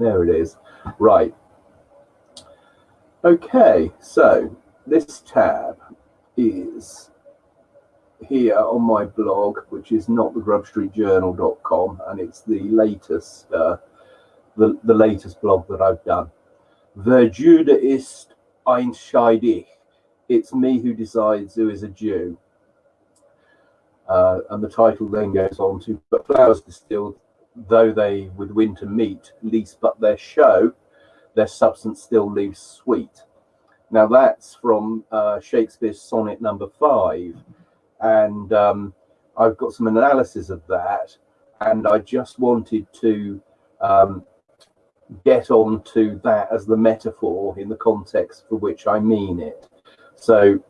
There it is. Right. Okay, so this tab is here on my blog, which is not the grubstreetjournal.com, and it's the latest uh, the, the latest blog that I've done. The Jude ist einscheidig. It's me who decides who is a Jew. Uh, and the title then goes on to, but flowers distilled, though they with winter meet, least but their show, their substance still leaves sweet. Now that's from uh, Shakespeare's sonnet number five. And um, I've got some analysis of that. And I just wanted to um, get on to that as the metaphor in the context for which I mean it. So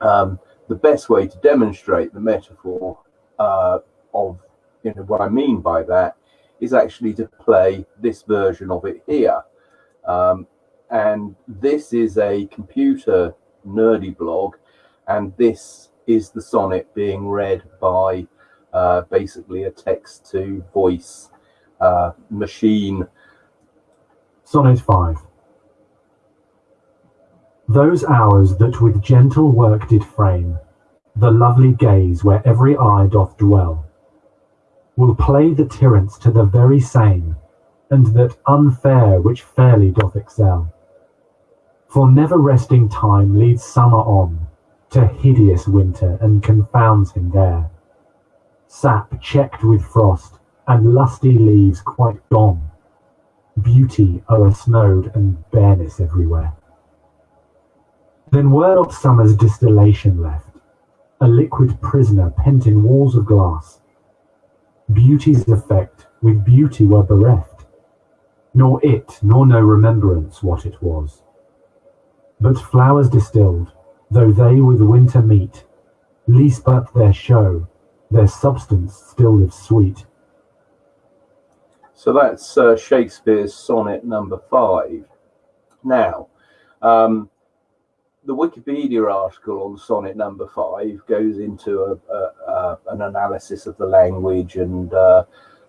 um, the best way to demonstrate the metaphor uh, of you know what I mean by that is actually to play this version of it here. Um, and this is a computer nerdy blog, and this is the sonnet being read by uh, basically a text to voice uh, machine Sonnet 5 Those hours that with gentle work did frame The lovely gaze where every eye doth dwell, Will play the tyrants to the very same, And that unfair which fairly doth excel. For never resting time leads summer on To hideous winter, and confounds him there. Sap checked with frost, and lusty leaves quite gone beauty o'ersnowed and bareness everywhere. Then were not summer's distillation left, a liquid prisoner pent in walls of glass. Beauty's effect with beauty were bereft, nor it nor no remembrance what it was. But flowers distilled, though they with winter meet, least but their show, their substance still lives sweet. So that's uh, Shakespeare's sonnet number five. Now, um, the Wikipedia article on sonnet number five goes into a, a, a, an analysis of the language and uh,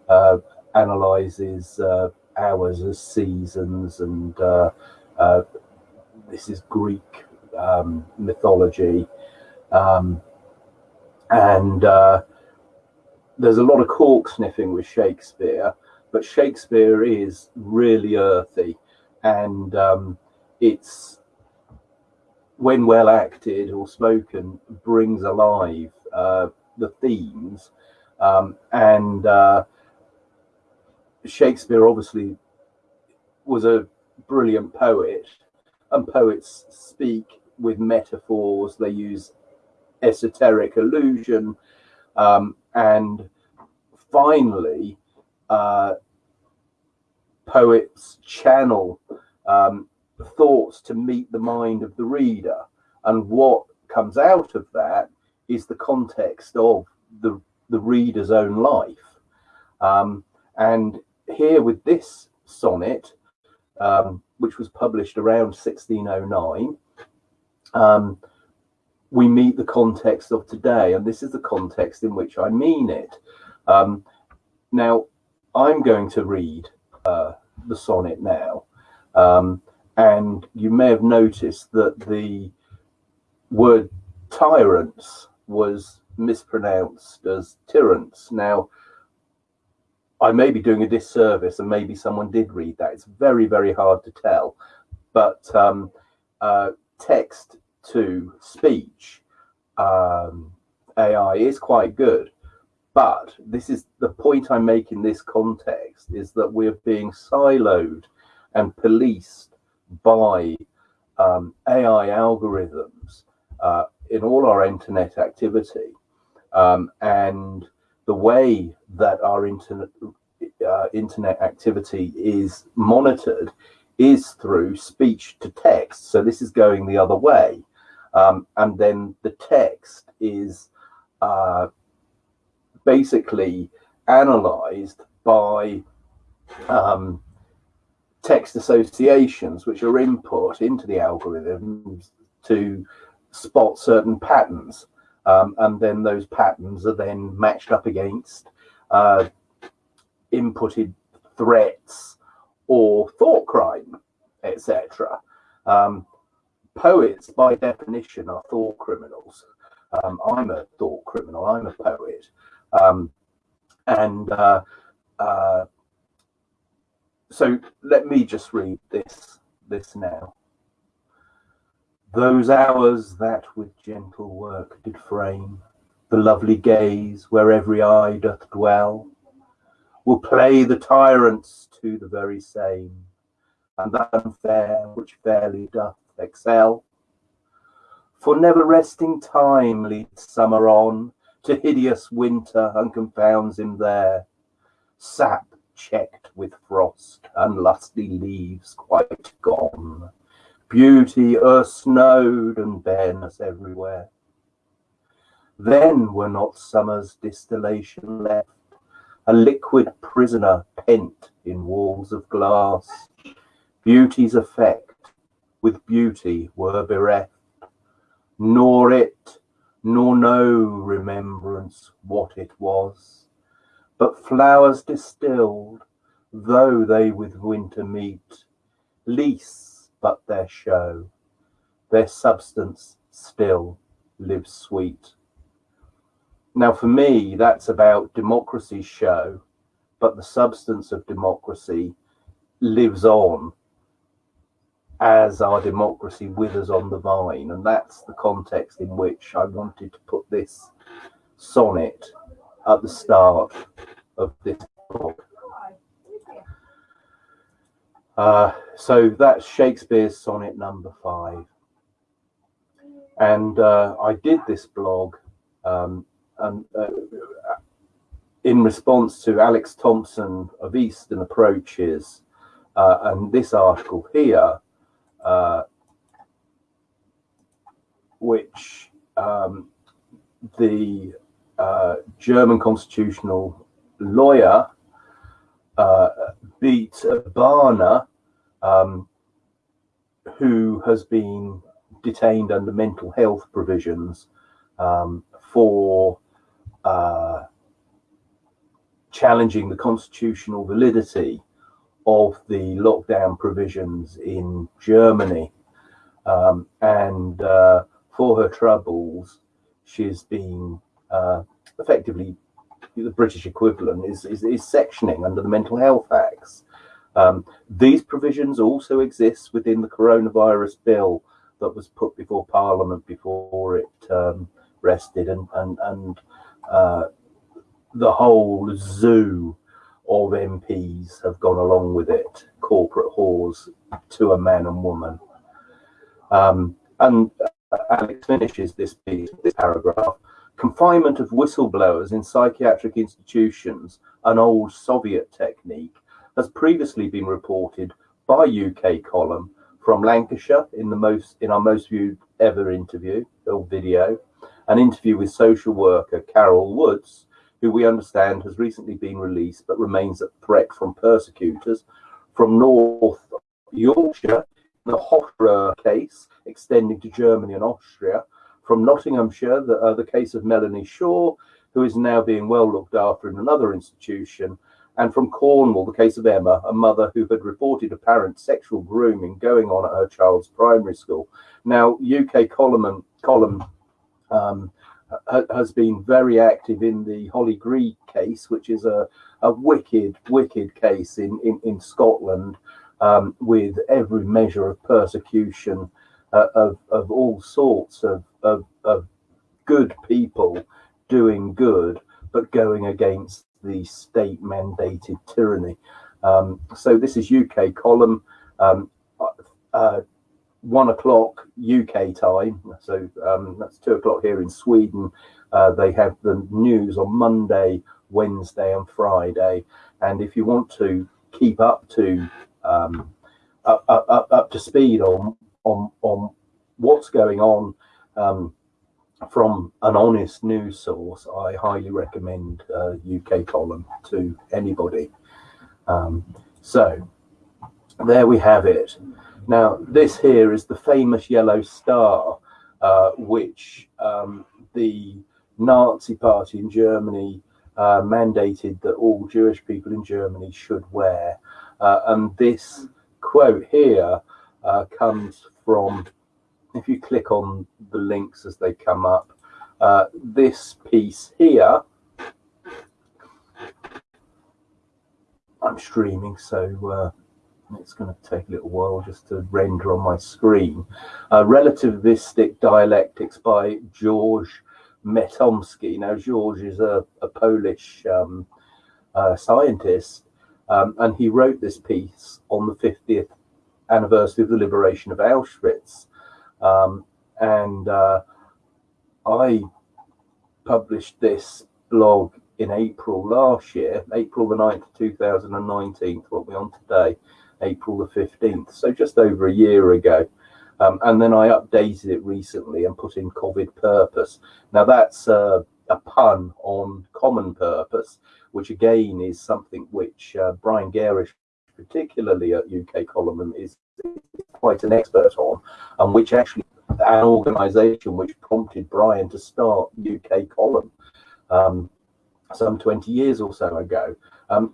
uh, analyzes uh, hours as seasons, and uh, uh, this is Greek um, mythology. Um, and there's a lot of cork sniffing with Shakespeare but Shakespeare is really earthy, and um, it's when well acted or spoken brings alive uh, the themes, um, and uh, Shakespeare obviously was a brilliant poet, and poets speak with metaphors. They use esoteric allusion, um, and finally uh, poets channel um, thoughts to meet the mind of the reader. And what comes out of that is the context of the, the reader's own life. Um, and here with this sonnet, um, which was published around 1609, um, we meet the context of today. And this is the context in which I mean it. Um, now, I'm going to read uh, the sonnet now. Um, and you may have noticed that the word tyrants was mispronounced as tyrants. Now, I may be doing a disservice and maybe someone did read that. It's very, very hard to tell. But um, uh, text to speech um, AI is quite good. But this is the point I make in this context is that we're being siloed and policed by um, AI algorithms uh, in all our internet activity. Um, and the way that our internet, uh, internet activity is monitored is through speech to text. So this is going the other way. Um, and then the text is uh, basically analyzed by um, text associations, which are input into the algorithms to spot certain patterns. Um, and then those patterns are then matched up against uh, inputted threats or thought crime, etc. Um, poets, by definition, are thought criminals. Um, I'm a thought criminal. I'm a poet, um, and uh, uh, so let me just read this this now. Those hours that with gentle work did frame the lovely gaze where every eye doth dwell, will play the tyrants to the very same, and that unfair which fairly doth excel. For never resting time leads summer on to hideous winter and confounds him there. Sap checked with frost and lusty leaves quite gone. Beauty earth snowed and bareness everywhere. Then were not summer's distillation left, a liquid prisoner pent in walls of glass. Beauty's effect with beauty were bereft, nor it, nor no remembrance what it was, but flowers distilled, though they with winter meet, lease but their show, their substance still lives sweet. Now, for me, that's about democracy's show, but the substance of democracy lives on as our democracy withers on the vine. And that's the context in which I wanted to put this sonnet at the start of this book. Uh, so that's Shakespeare's sonnet number five. And uh, I did this blog um, and, uh, in response to Alex Thompson of Eastern Approaches uh, and this article here, uh, which um, the uh, German constitutional lawyer uh, Beate Bahner, um, who has been detained under mental health provisions um, for uh, challenging the constitutional validity of the lockdown provisions in Germany. Um, and uh, for her troubles, she's been uh, effectively the British equivalent is, is, is, sectioning under the Mental Health Acts. Um, these provisions also exist within the coronavirus bill that was put before Parliament before it um, rested, and and and uh, the whole zoo of MPs have gone along with it, corporate whores to a man and woman. Um, and uh, Alex finishes this piece, this paragraph. Confinement of whistleblowers in psychiatric institutions, an old Soviet technique, has previously been reported by UK column from Lancashire in the most in our most viewed ever interview or video, an interview with social worker Carol Woods, who we understand has recently been released but remains a threat from persecutors from North Yorkshire, the Hofer case extending to Germany and Austria, from Nottinghamshire, the, uh, the case of Melanie Shaw, who is now being well looked after in another institution, and from Cornwall, the case of Emma, a mother who had reported apparent sexual grooming going on at her child's primary school. Now, UK column, column um, has been very active in the Hollie Greig case, which is a, a wicked, wicked case in, in, in Scotland um, with every measure of persecution uh, of, of all sorts of, of, of good people doing good, but going against the state mandated tyranny. Um, so this is UK column. Um, uh, one o'clock UK time, so um, that's two o'clock here in Sweden. Uh, they have the news on Monday, Wednesday, and Friday. And if you want to keep up to um, up, up, up to speed on on on what's going on um, from an honest news source, I highly recommend uh, UK column to anybody. Um, so there we have it. Now, this here is the famous yellow star, uh, which um, the Nazi party in Germany uh, mandated that all Jewish people in Germany should wear. Uh, and this quote here uh, comes from, if you click on the links as they come up, uh, this piece here, I'm streaming, so uh, it's going to take a little while just to render on my screen. Uh, relativistic dialectics by George Metanomski. Now, George is a, a Polish um, uh, scientist, um, and he wrote this piece on the 50th anniversary of the liberation of Auschwitz. Um, and uh, I published this blog in April last year, April the 9th, 2019, what we're on today, April the 15th, so just over a year ago. Um, and then I updated it recently and put in COVID purpose. Now that's uh, a pun on common purpose, which again is something which uh, Brian Gerrish, particularly at UK Column, is quite an expert on, and which actually an organisation which prompted Brian to start UK Column um, some 20 years or so ago. Um,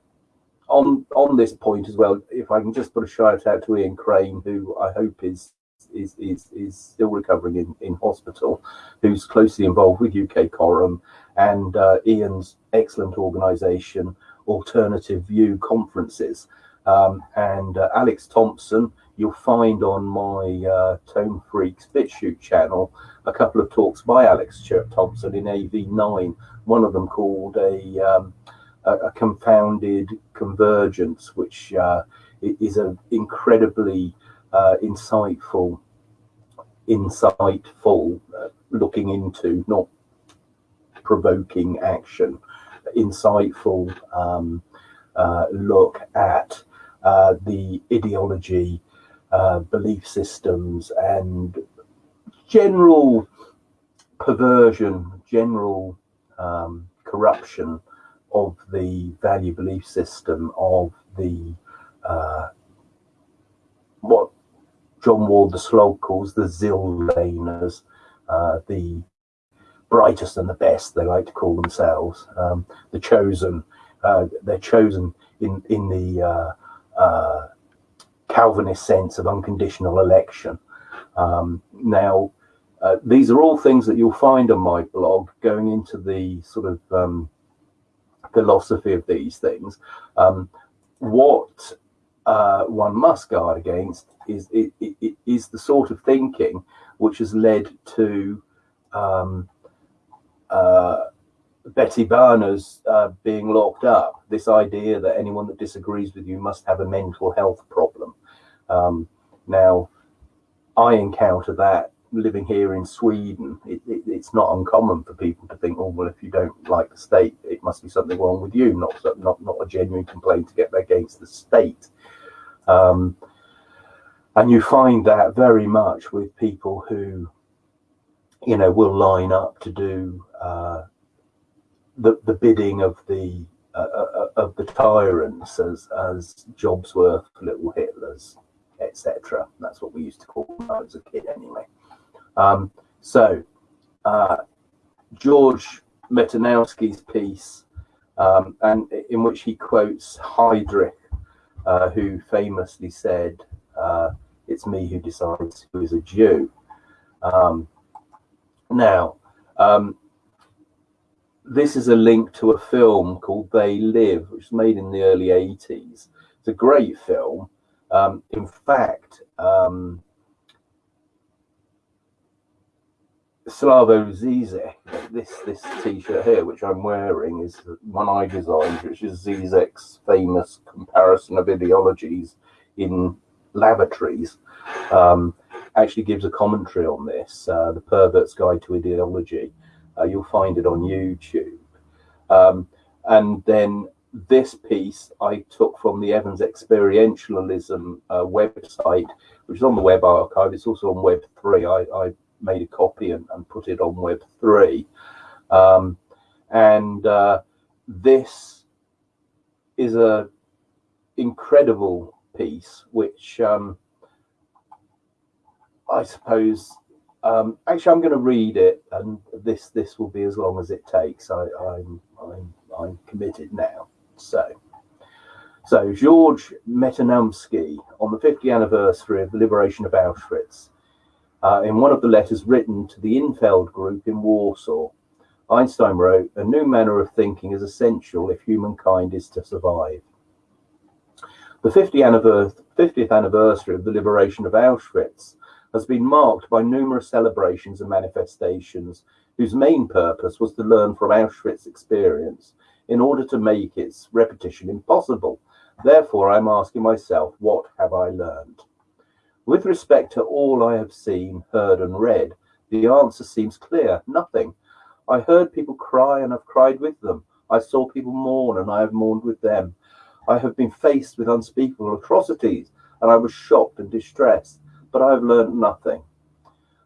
on on this point as well, if I can just put a shout out to Ian Crane, who I hope is is is, is still recovering in, in hospital, who's closely involved with UK Column and uh, Ian's excellent organisation, Alternative View conferences. Um, and uh, Alex Thompson, you'll find on my uh, Tone Freaks BitChute channel a couple of talks by Alex Thompson in AV9. One of them called a, um, a, a, confounded convergence, which uh, is an incredibly uh, insightful, insightful uh, looking into, not provoking action, insightful um, uh, look at uh, the ideology uh, belief systems and general perversion, general um, corruption of the value belief system of the uh, what John Ward the Slog calls the Zillaners, uh, the brightest and the best, they like to call themselves, um, the chosen. Uh, they're chosen in in the uh, uh, Calvinist sense of unconditional election. Um, now, uh, these are all things that you'll find on my blog going into the sort of um, philosophy of these things. Um, what uh, one must guard against is, is the sort of thinking which has led to um, uh, Betty Barnes uh, being locked up. This idea that anyone that disagrees with you must have a mental health problem. Um, now, I encounter that living here in Sweden. It, it, it's not uncommon for people to think, oh, well, if you don't like the state, it must be something wrong with you, not not not a genuine complaint to get against the state. Um, and you find that very much with people who, you know, will line up to do uh, the the bidding of the uh, uh, uh of the tyrants as as Jobsworth, little Hitlers, etc. That's what we used to call was a kid, anyway. Um, so, uh, George Metanomski's piece, um, and in which he quotes Heydrich, uh, who famously said, uh, "It's me who decides who is a Jew." Um, now, um, this is a link to a film called They Live, which was made in the early 80s. It's a great film. Um, in fact, um, Slavoj Zizek, this this T-shirt here, which I'm wearing, is one I designed, which is Zizek's famous comparison of ideologies in lavatories. Um, actually gives a commentary on this, uh, the Pervert's Guide to Ideology. Uh, you'll find it on YouTube. Um, and then this piece I took from the Evans Experientialism uh, website, which is on the web archive. It's also on Web 3. I, I made a copy and, and, put it on Web 3. Um, and uh, this is a incredible piece, which um, I suppose um, actually I'm going to read it, and this this will be as long as it takes. I, I'm I'm I'm committed now. So, So, George Metanomski, on the 50th anniversary of the liberation of Auschwitz, uh, in one of the letters written to the Infeld group in Warsaw, Einstein wrote, A new manner of thinking is essential if humankind is to survive. The 50th anniversary of the liberation of Auschwitz has been marked by numerous celebrations and manifestations whose main purpose was to learn from Auschwitz experience in order to make its repetition impossible. Therefore, I'm asking myself, what have I learned? With respect to all I have seen, heard, and read, the answer seems clear nothing. I heard people cry and have cried with them. I saw people mourn and I have mourned with them. I have been faced with unspeakable atrocities, and I was shocked and distressed, but I have learned nothing.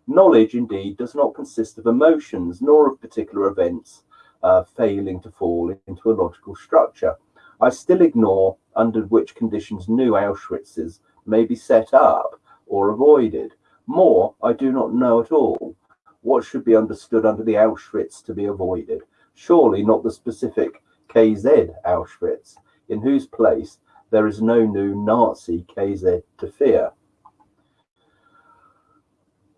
Knowledge, indeed, does not consist of emotions nor of particular events uh, failing to fall into a logical structure. I still ignore under which conditions new Auschwitzes may be set up or avoided. More, I do not know at all what should be understood under the Auschwitz to be avoided. Surely not the specific KZ Auschwitz, in whose place there is no new Nazi KZ to fear.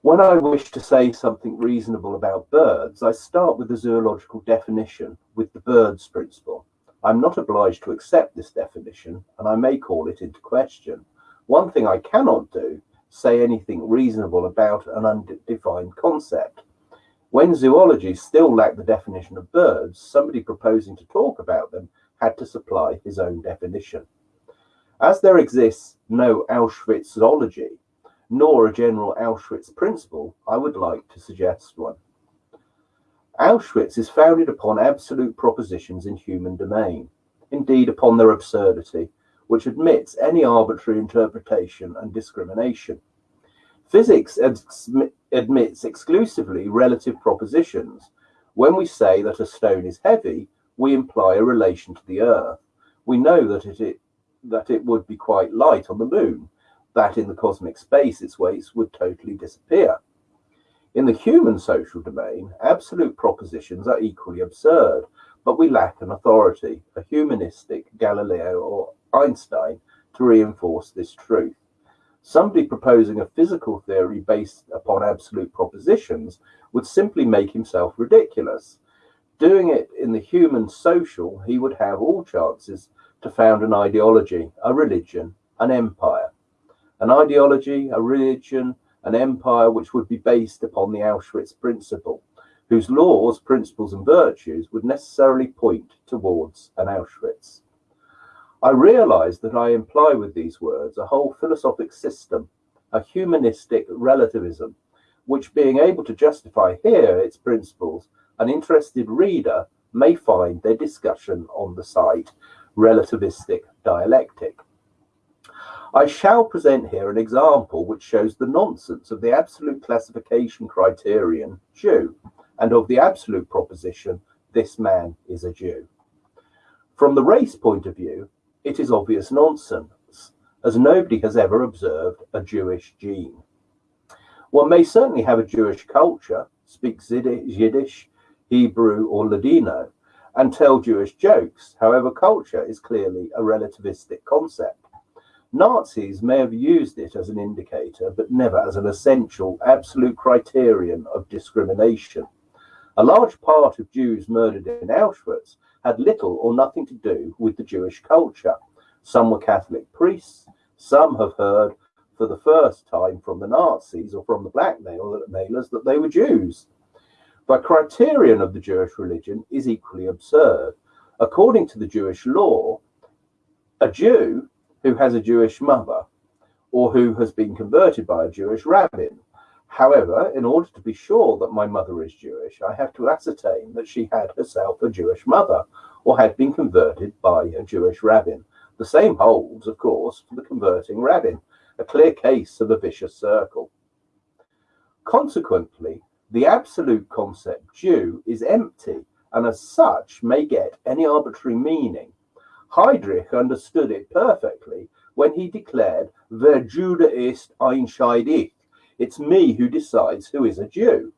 When I wish to say something reasonable about birds, I start with the zoological definition, with the birds principle. I'm not obliged to accept this definition, and I may call it into question. One thing I cannot do, say anything reasonable about an undefined concept. When zoology still lacked the definition of birds, somebody proposing to talk about them had to supply his own definition. As there exists no Auschwitzology, nor a general Auschwitz principle, I would like to suggest one. Auschwitz is founded upon absolute propositions in human domain, indeed upon their absurdity, which admits any arbitrary interpretation and discrimination. Physics admits exclusively relative propositions. When we say that a stone is heavy, we imply a relation to the Earth. We know that it, that it would be quite light on the moon, that in the cosmic space its weights would totally disappear. In the human social domain, absolute propositions are equally absurd, but we lack an authority, a humanistic Galileo or Einstein, to reinforce this truth. Somebody proposing a physical theory based upon absolute propositions would simply make himself ridiculous. Doing it in the human social, he would have all chances to found an ideology, a religion, an empire. An ideology, a religion, an empire which would be based upon the Auschwitz principle, whose laws, principles, and virtues would necessarily point towards an Auschwitz. I realize that I imply with these words a whole philosophic system, a humanistic relativism, which being able to justify here its principles an interested reader may find their discussion on the site relativistic dialectic. I shall present here an example which shows the nonsense of the absolute classification criterion Jew and of the absolute proposition this man is a Jew. From the race point of view, it is obvious nonsense, as nobody has ever observed a Jewish gene. One may certainly have a Jewish culture, speak Yiddish, Hebrew, or Ladino, and tell Jewish jokes. However, culture is clearly a relativistic concept. Nazis may have used it as an indicator, but never as an essential, absolute criterion of discrimination. A large part of Jews murdered in Auschwitz had little or nothing to do with the Jewish culture. Some were Catholic priests, some have heard for the first time from the Nazis or from the blackmailers that they were Jews. The criterion of the Jewish religion is equally absurd. According to the Jewish law, a Jew who has a Jewish mother or who has been converted by a Jewish rabbin. However, in order to be sure that my mother is Jewish, I have to ascertain that she had herself a Jewish mother or had been converted by a Jewish rabbin. The same holds, of course, for the converting rabbin, a clear case of a vicious circle. Consequently, the absolute concept Jew is empty and as such may get any arbitrary meaning. Heydrich understood it perfectly when he declared, Wer Jude ist, entscheide ich. It's me who decides who is a Jew.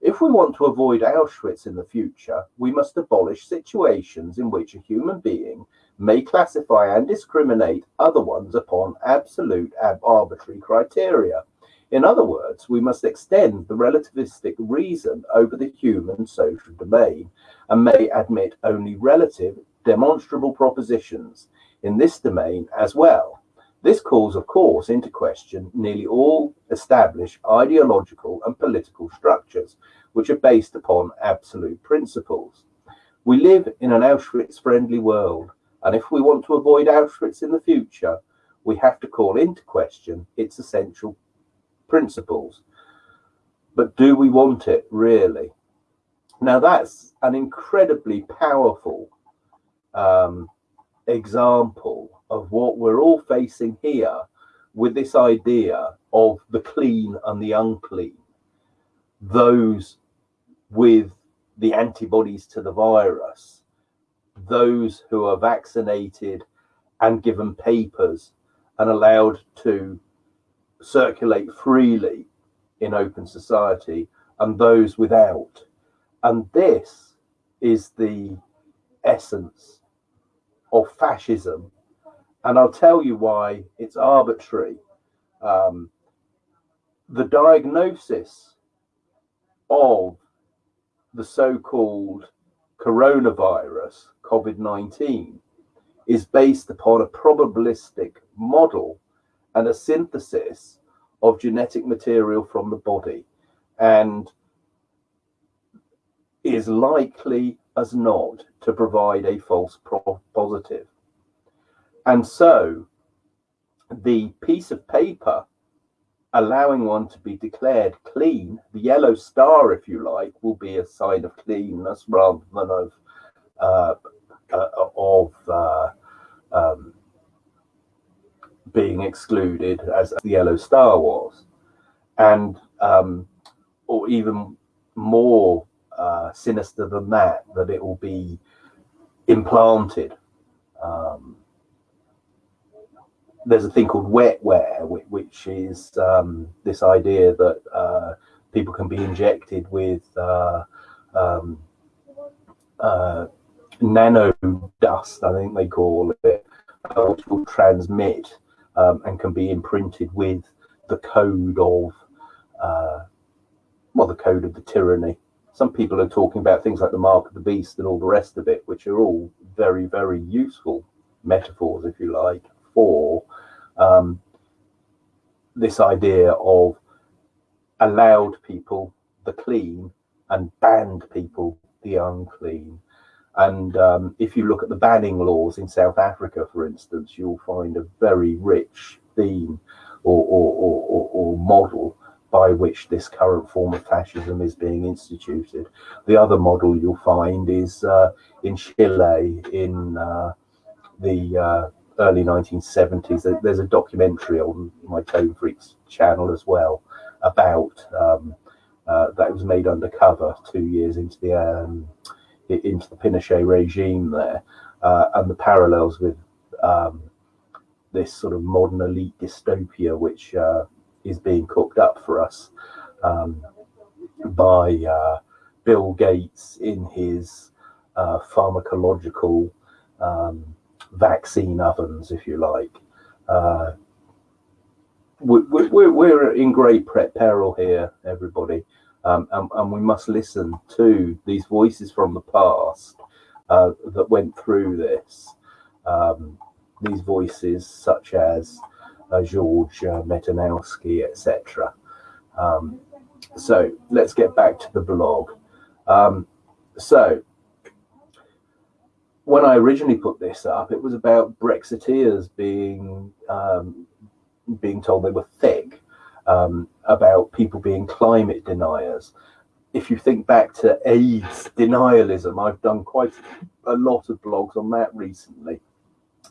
If we want to avoid Auschwitz in the future, we must abolish situations in which a human being may classify and discriminate other ones upon absolute arbitrary criteria. In other words, we must extend the relativistic reason over the human social domain and may admit only relative, demonstrable propositions in this domain as well. This calls, of course, into question nearly all established ideological and political structures, which are based upon absolute principles. We live in an Auschwitz friendly world, and if we want to avoid Auschwitz in the future, we have to call into question its essential principles. But do we want it really? Now, that's an incredibly powerful um, example of what we're all facing here with this idea of the clean and the unclean. Those with the antibodies to the virus, those who are vaccinated and given papers and allowed to circulate freely in open society and those without. And this is the essence of fascism. And I'll tell you why it's arbitrary. Um, the diagnosis of the so called coronavirus, COVID 19, is based upon a probabilistic model and a synthesis of genetic material from the body and is likely as not to provide a false positive. And so the piece of paper allowing one to be declared clean, the yellow star, if you like, will be a sign of cleanness rather than of uh, uh, of uh, um, being excluded as the yellow star was and um, or even more uh, sinister than that that it will be implanted um, there's a thing called wetware which is um, this idea that uh, people can be injected with uh, um, uh, nano dust i think they call it uh, which will transmit um, and can be imprinted with the code of, uh, well, the code of the tyranny. Some people are talking about things like the mark of the beast and all the rest of it, which are all very, very useful metaphors, if you like, for um, this idea of allowed people the clean and banned people the unclean. And um, if you look at the banning laws in South Africa, for instance, you'll find a very rich theme or, or, or, or, model by which this current form of fascism is being instituted. The other model you'll find is uh, in Chile in uh, the uh, early 1970s. There's a documentary on my Tone Freaks channel as well about um, uh, that was made undercover two years into the um, into the Pinochet regime there, uh, and the parallels with um, this sort of modern elite dystopia, which is being cooked up for us um, by uh, Bill Gates in his uh, pharmacological um, vaccine ovens, if you like. Uh, we're, we're in great peril here, everybody um, and, and, we must listen to these voices from the past uh, that went through this. Um, these voices, such as uh, George Metanomski, etc. Um, so let's get back to the blog. Um, so when I originally put this up, it was about Brexiteers being um, being told they were thick um, about people being climate deniers. If you think back to AIDS denialism, I've done quite a lot of blogs on that recently.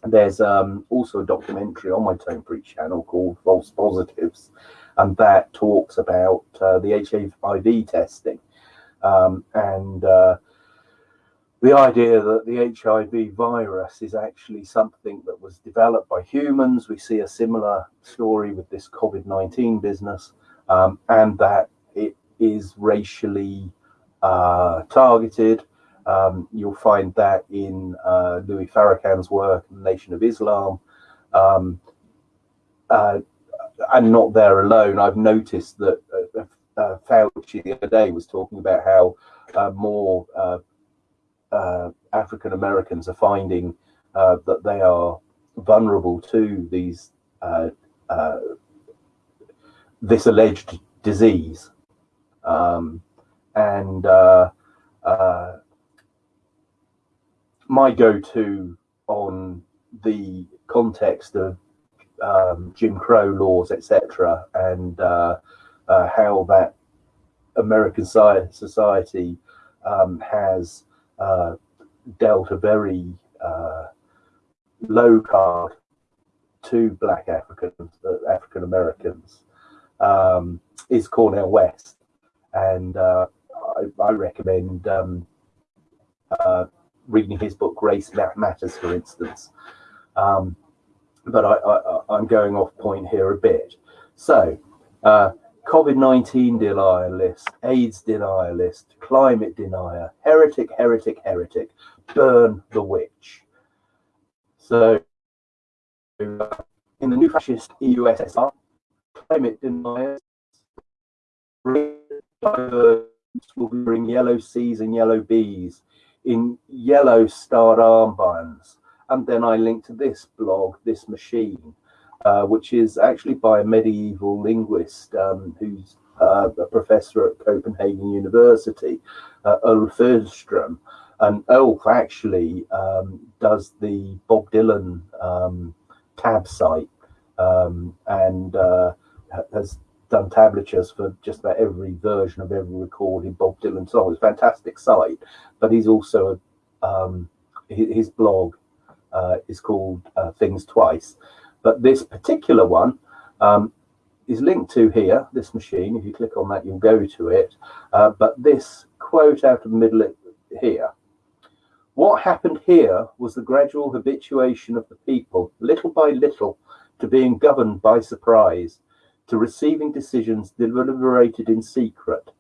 There's um, also a documentary on my Tone Freaks channel called False Positives, and that talks about uh, the HIV testing um, and uh, the idea that the HIV virus is actually something that was developed by humans. We see a similar story with this COVID 19 business, um, and that it is racially uh, targeted. Um, you'll find that in uh, Louis Farrakhan's work, Nation of Islam. Um, uh, and not there alone. I've noticed that uh, uh, Fauci the other day was talking about how uh, more uh, uh, African Americans are finding uh, that they are vulnerable to these this alleged disease, um, and my go-to on the context of um, Jim Crow laws, etc., and uh, uh, how that American society um, has uh, dealt a very uh, low card to Black Africans, uh, African Americans, um, is Cornel West, and uh, I, I, recommend um, reading his book Race Matters, for instance. Um, but I, am going off point here a bit. So, uh, COVID-19 denialist, AIDS denialist, climate denier, heretic, heretic, heretic, burn the witch. So, uh, in the new fascist EUSSR, climate deniers will bring yellow C's and yellow B's in yellow starred armbands and then I link to this blog, this machine, uh, which is actually by a medieval linguist um, who's uh, a professor at Copenhagen University, uh, Eyolf. And Eyolf actually um, does the Bob Dylan um, tab site um, and uh, has done tablatures for just about every version of every recorded Bob Dylan song. It's a fantastic site, but he's also um, his blog uh, is called uh, Things Twice. But this particular one um, is linked to here, this machine. If you click on that, you'll go to it. Uh, but this quote out of the middle here. What happened here was the gradual habituation of the people, little by little, to being governed by surprise, to receiving decisions deliberated in secret,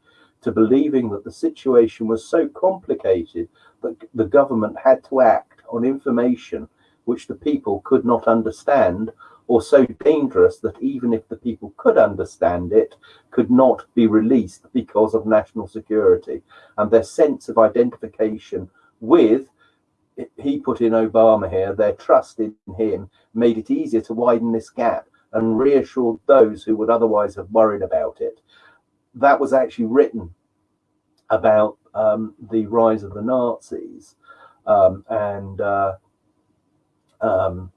to believing that the situation was so complicated that the government had to act on information which the people could not understand or so dangerous that even if the people could understand it, could not be released because of national security. And their sense of identification with, he put in Obama here, their trust in him made it easier to widen this gap and reassured those who would otherwise have worried about it. That was actually written about um, the rise of the Nazis um, and uh, um,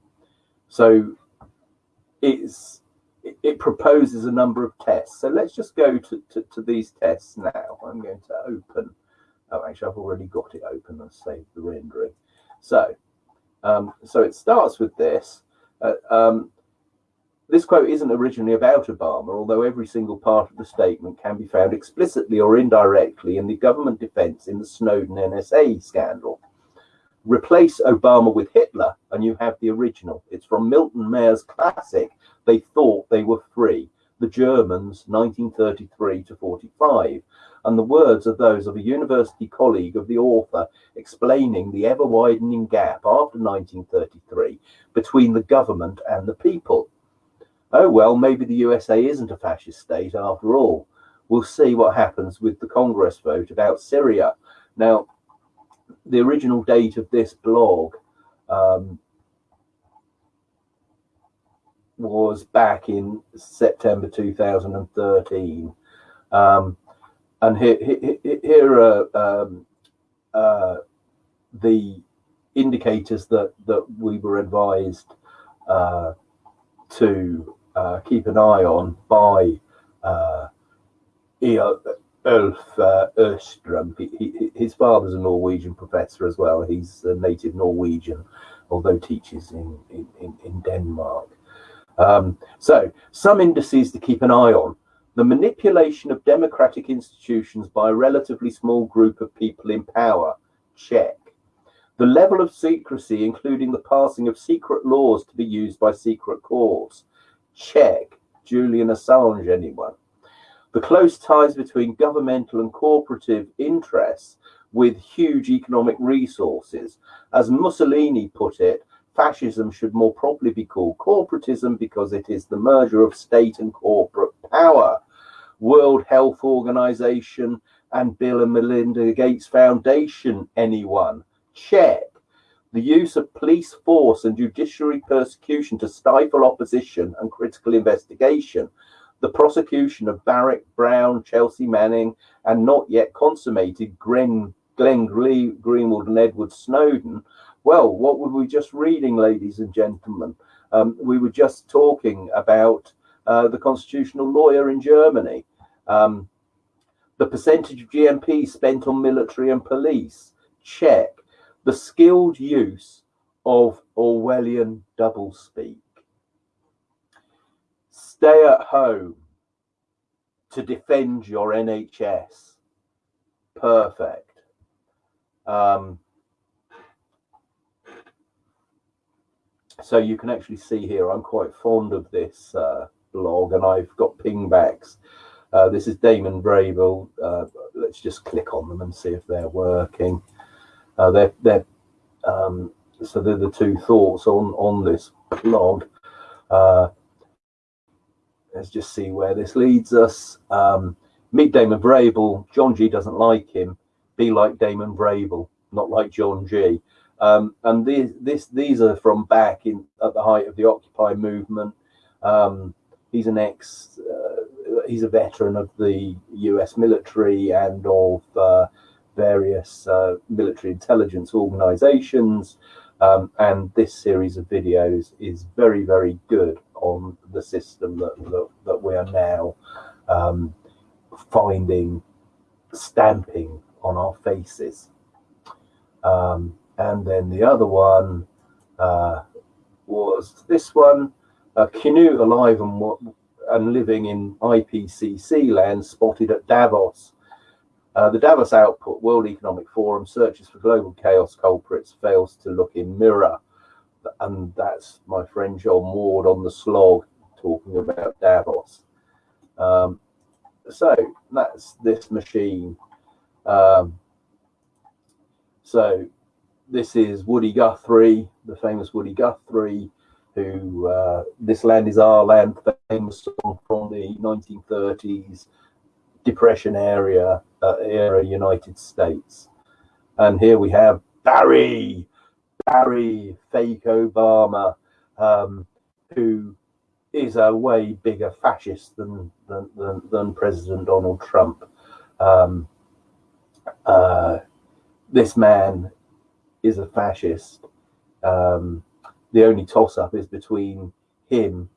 so it's it proposes a number of tests. So let's just go to, to, to, these tests now. I'm going to open. Oh, actually, I've already got it open and saved the rendering. So, um, so it starts with this. Uh, um, this quote isn't originally about Obama, although every single part of the statement can be found explicitly or indirectly in the government defense in the Snowden NSA scandal replace Obama with Hitler, and you have the original. It's from Milton Mayer's classic, They Thought They Were Free, The Germans, 1933 to 45. And the words are those of a university colleague of the author explaining the ever widening gap after 1933 between the government and the people. Oh, well, maybe the USA isn't a fascist state after all. We'll see what happens with the Congress vote about Syria. Now, the original date of this blog um, was back in September 2013. Um, and here, here, here are um, uh, the indicators that, that we were advised uh, to uh, keep an eye on by uh, uh, Østrem. He, he, his father's a Norwegian professor as well. He's a native Norwegian, although teaches in, in, in Denmark. Um, so, some indices to keep an eye on. The manipulation of democratic institutions by a relatively small group of people in power. Check. The level of secrecy, including the passing of secret laws to be used by secret courts. Check. Julian Assange, anyone? The close ties between governmental and cooperative interests with huge economic resources. As Mussolini put it, fascism should more properly be called corporatism because it is the merger of state and corporate power. World Health Organization and Bill and Melinda Gates Foundation, anyone? Check. The use of police force and judiciary persecution to stifle opposition and critical investigation. The prosecution of Barrett Brown, Chelsea Manning, and not yet consummated Glenn, Glenn Greenwald and Edward Snowden. Well, what were we just reading, ladies and gentlemen? Um, we were just talking about uh, the constitutional lawyer in Germany. Um, the percentage of GDP spent on military and police, check. The skilled use of Orwellian doublespeak. Stay at home to defend your NHS. Perfect. Um, so you can actually see here, I'm quite fond of this uh, blog and I've got pingbacks uh, this is Damon Vrabel. Uh, let's just click on them and see if they're working. Uh, they're, they're um, so they're the two thoughts on on this blog. Uh, let's just see where this leads us. Um, meet Damon Vrabel. John G doesn't like him. Be like Damon Vrabel, not like John G. Um, and these this these are from back in at the height of the Occupy movement. Um, he's an ex uh, he's a veteran of the U.S. military and of uh, various uh, military intelligence organizations. Um, and this series of videos is very, very good on the system that, that, that we are now um, finding stamping on our faces. Um, and then the other one uh, was this one, uh, Canute Alive and and living in IPCC land spotted at Davos. Uh, the Davos Output World Economic Forum searches for global chaos culprits, fails to look in mirror. And that's my friend John Ward on the slog talking about Davos. Um, so that's this machine. Um, so this is Woody Guthrie, the famous Woody Guthrie, who uh, This Land Is Our Land, famous song from the 1930s Depression area, uh, era United States. And here we have Barry, Barry, fake Obama, um, who is a way bigger fascist than than, than, than President Donald Trump. Um, uh, this man is a fascist. Um, the only toss up is between him,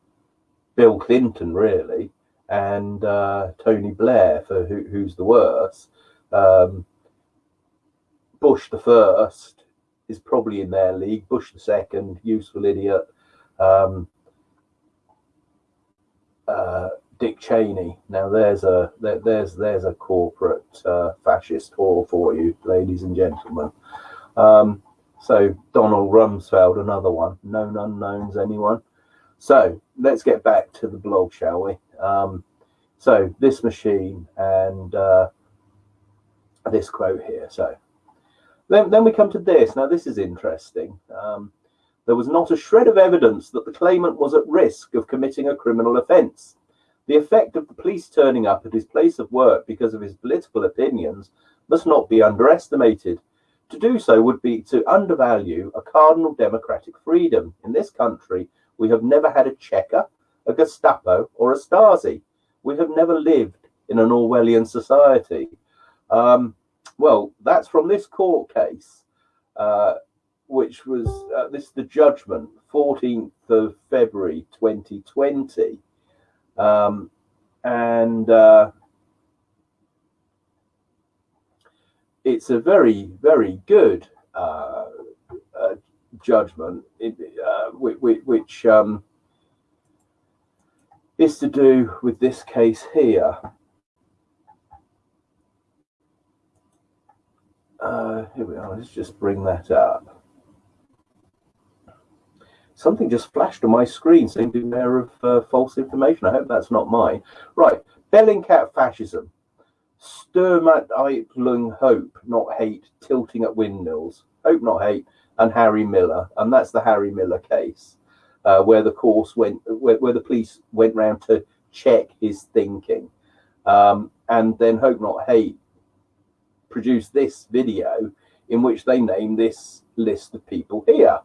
Bill Clinton, really, and uh, Tony Blair for who, who's the worst. Um, Bush the first is probably in their league. Bush the second, useful idiot. Um, uh, Dick Cheney. Now there's a there, there's there's a corporate uh, fascist whore for you, ladies and gentlemen. Um, so Donald Rumsfeld, another one. Known unknowns, anyone? So let's get back to the blog, shall we? Um, so this machine and uh, this quote here. So then, then we come to this. Now this is interesting. Um, there was not a shred of evidence that the claimant was at risk of committing a criminal offence. The effect of the police turning up at his place of work because of his political opinions must not be underestimated. To do so would be to undervalue a cardinal democratic freedom. In this country, we have never had a Cheka, a Gestapo, or a Stasi. We have never lived in an Orwellian society. Um, well, that's from this court case, uh, which was uh, this the judgment, 14th of February 2020. Um, and uh, it's a very, very good uh, uh, judgment, uh, which, which um, is to do with this case here. Uh, here we are. Let's just bring that up. Something just flashed on my screen saying beware of uh, false information. I hope that's not mine. Right. Bellingcat fascism, Sturmabteilung Hope, not hate, tilting at windmills, Hope not hate, and Harry Miller, and that's the Harry Miller case, uh, where the course went, where, where, the police went round to check his thinking, um, and then Hope not hate produced this video in which they name this list of people here.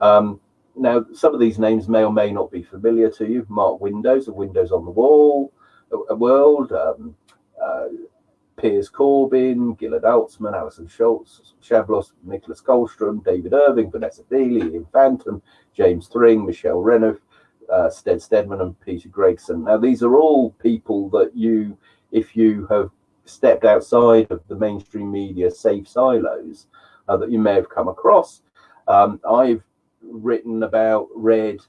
Um, now, some of these names may or may not be familiar to you. Mark Windows of Windows on the Wall, a World, um, uh, Piers Corbyn, Gilad Atzmon, Alison Schultz, Chabloz, Nicholas Kollerstrom, David Irving, Vanessa Beeley, Ian Fantom, James Thring, Michelle Renouf, uh, Stead Stedman, and Peter Gregson. Now, these are all people that you, if you have stepped outside of the mainstream media safe silos, uh, that you may have come across. Um, I've written about, read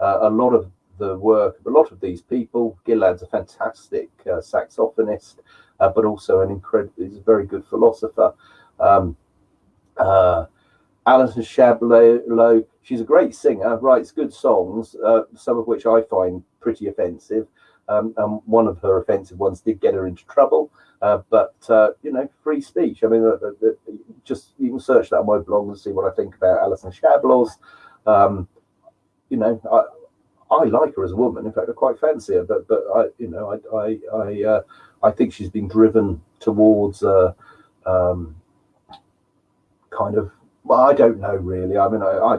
uh, a lot of the work of a lot of these people. Gilad's a fantastic uh, saxophonist, uh, but also an incredible, he's a very good philosopher. Um, uh, Alison Chabloz, she's a great singer, writes good songs, uh, some of which I find pretty offensive. Um, and one of her offensive ones did get her into trouble. Uh, but uh, you know, free speech. I mean, uh, uh, just you can search that on my blog and see what I think about Alison Chabloz. Um, you know, I, I like her as a woman. In fact, I quite fancy her. But but I, you know, I I I, uh, I think she's been driven towards um, kind of. Well, I don't know really. I mean, I, I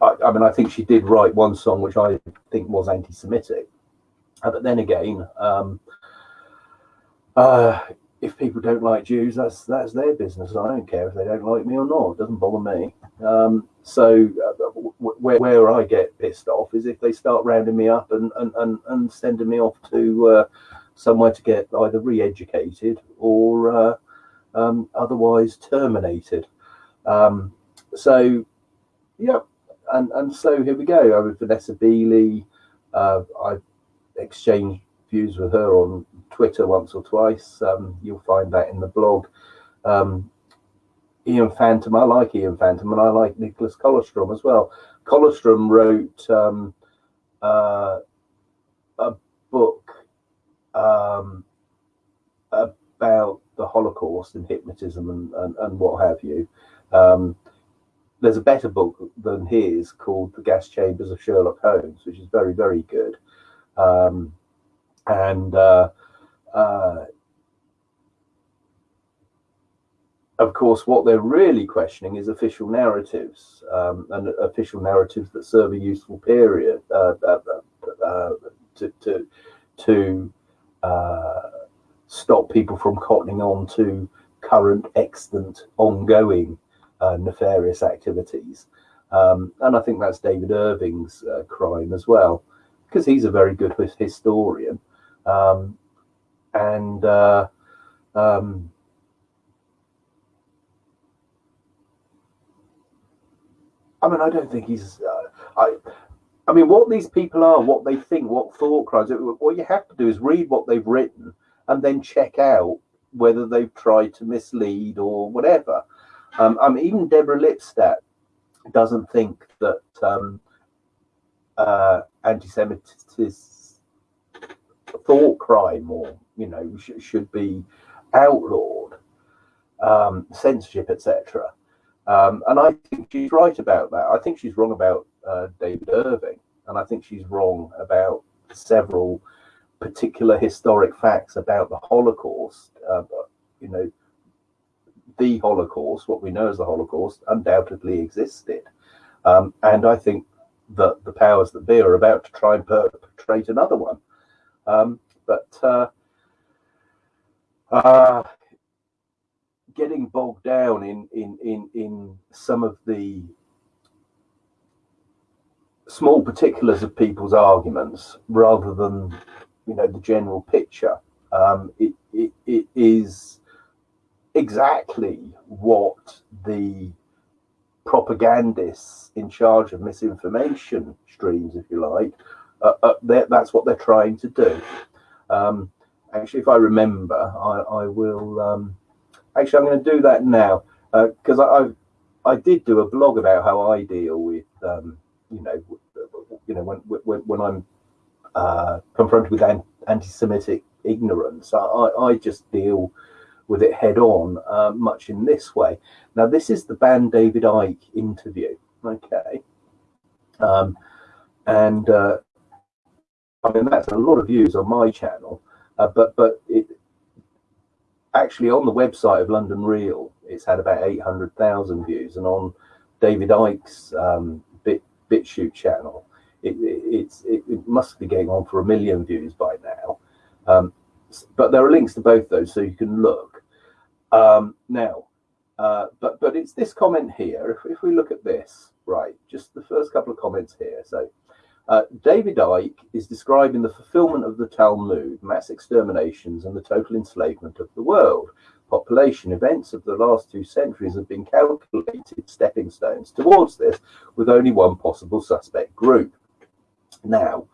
I, I, mean, I think she did write one song which I think was anti-Semitic, uh, but then again, um, uh, if people don't like Jews, that's that's their business. I don't care if they don't like me or not. It doesn't bother me. Um, so uh, where, where I get pissed off is if they start rounding me up and and, and, and sending me off to uh, somewhere to get either re-educated or uh, um, otherwise terminated. Um, so, yeah, and and so here we go. I with Vanessa Beeley. Uh, I exchanged views with her on Twitter once or twice. Um, you'll find that in the blog. Um, Ian Fantom, I like Ian Fantom, and I like Nicholas Kollerstrom as well. Kollerstrom wrote um, uh, a book um, about the Holocaust and hypnotism and, and, and what have you. Um, there's a better book than his called The Gas Chambers of Sherlock Holmes, which is very, very good. Um, and uh, uh, of course, what they're really questioning is official narratives um, and official narratives that serve a useful period uh, uh, uh to to, to uh, stop people from cottoning on to current, extant, ongoing uh, nefarious activities. Um, and I think that's David Irving's uh, crime as well, because he's a very good historian. Um, and uh, um, I mean, I don't think he's. Uh, I, I mean, what these people are, what they think, what thought crimes. What you have to do is read what they've written and then check out whether they've tried to mislead or whatever. Um, I mean, even Deborah Lipstadt doesn't think that um, uh, anti-Semitism thought crime or you know sh should be outlawed, um, censorship, etc. Um, and I think she's right about that. I think she's wrong about uh, David Irving, and I think she's wrong about several particular historic facts about the Holocaust. Uh, you know, the Holocaust, what we know as the Holocaust, undoubtedly existed. Um, and I think that the powers that be are about to try and perpetrate another one. Um, but uh, uh, getting bogged down in, in, in, in some of the small particulars of people's arguments rather than you know the general picture um, it, it, it is exactly what the propagandists in charge of misinformation streams, if you like, uh, uh, that's what they're trying to do. Um, actually, if I remember, I, I will. Um, actually, I'm going to do that now because uh, I, I, I did do a blog about how I deal with, um, you know, you know, when when, when I'm uh, confronted with an- anti-Semitic ignorance. I, I, just deal with it head on, uh, much in this way. Now, this is the banned David Icke interview. Okay, um, and uh, I mean that's a lot of views on my channel, uh, but but it actually on the website of London Real, it's had about eight hundred thousand views, and on David Icke's um, Bit BitChute channel, it, it, it's it, it, must be getting on for a million views by now. Um, but there are links to both those, so you can look. Um, now, uh, but but it's this comment here. If, if we look at this, right, just the first couple of comments here. So uh, David Icke is describing the fulfillment of the Talmud, mass exterminations, and the total enslavement of the world. Population events of the last two centuries have been calculated stepping stones towards this, with only one possible suspect group. Now,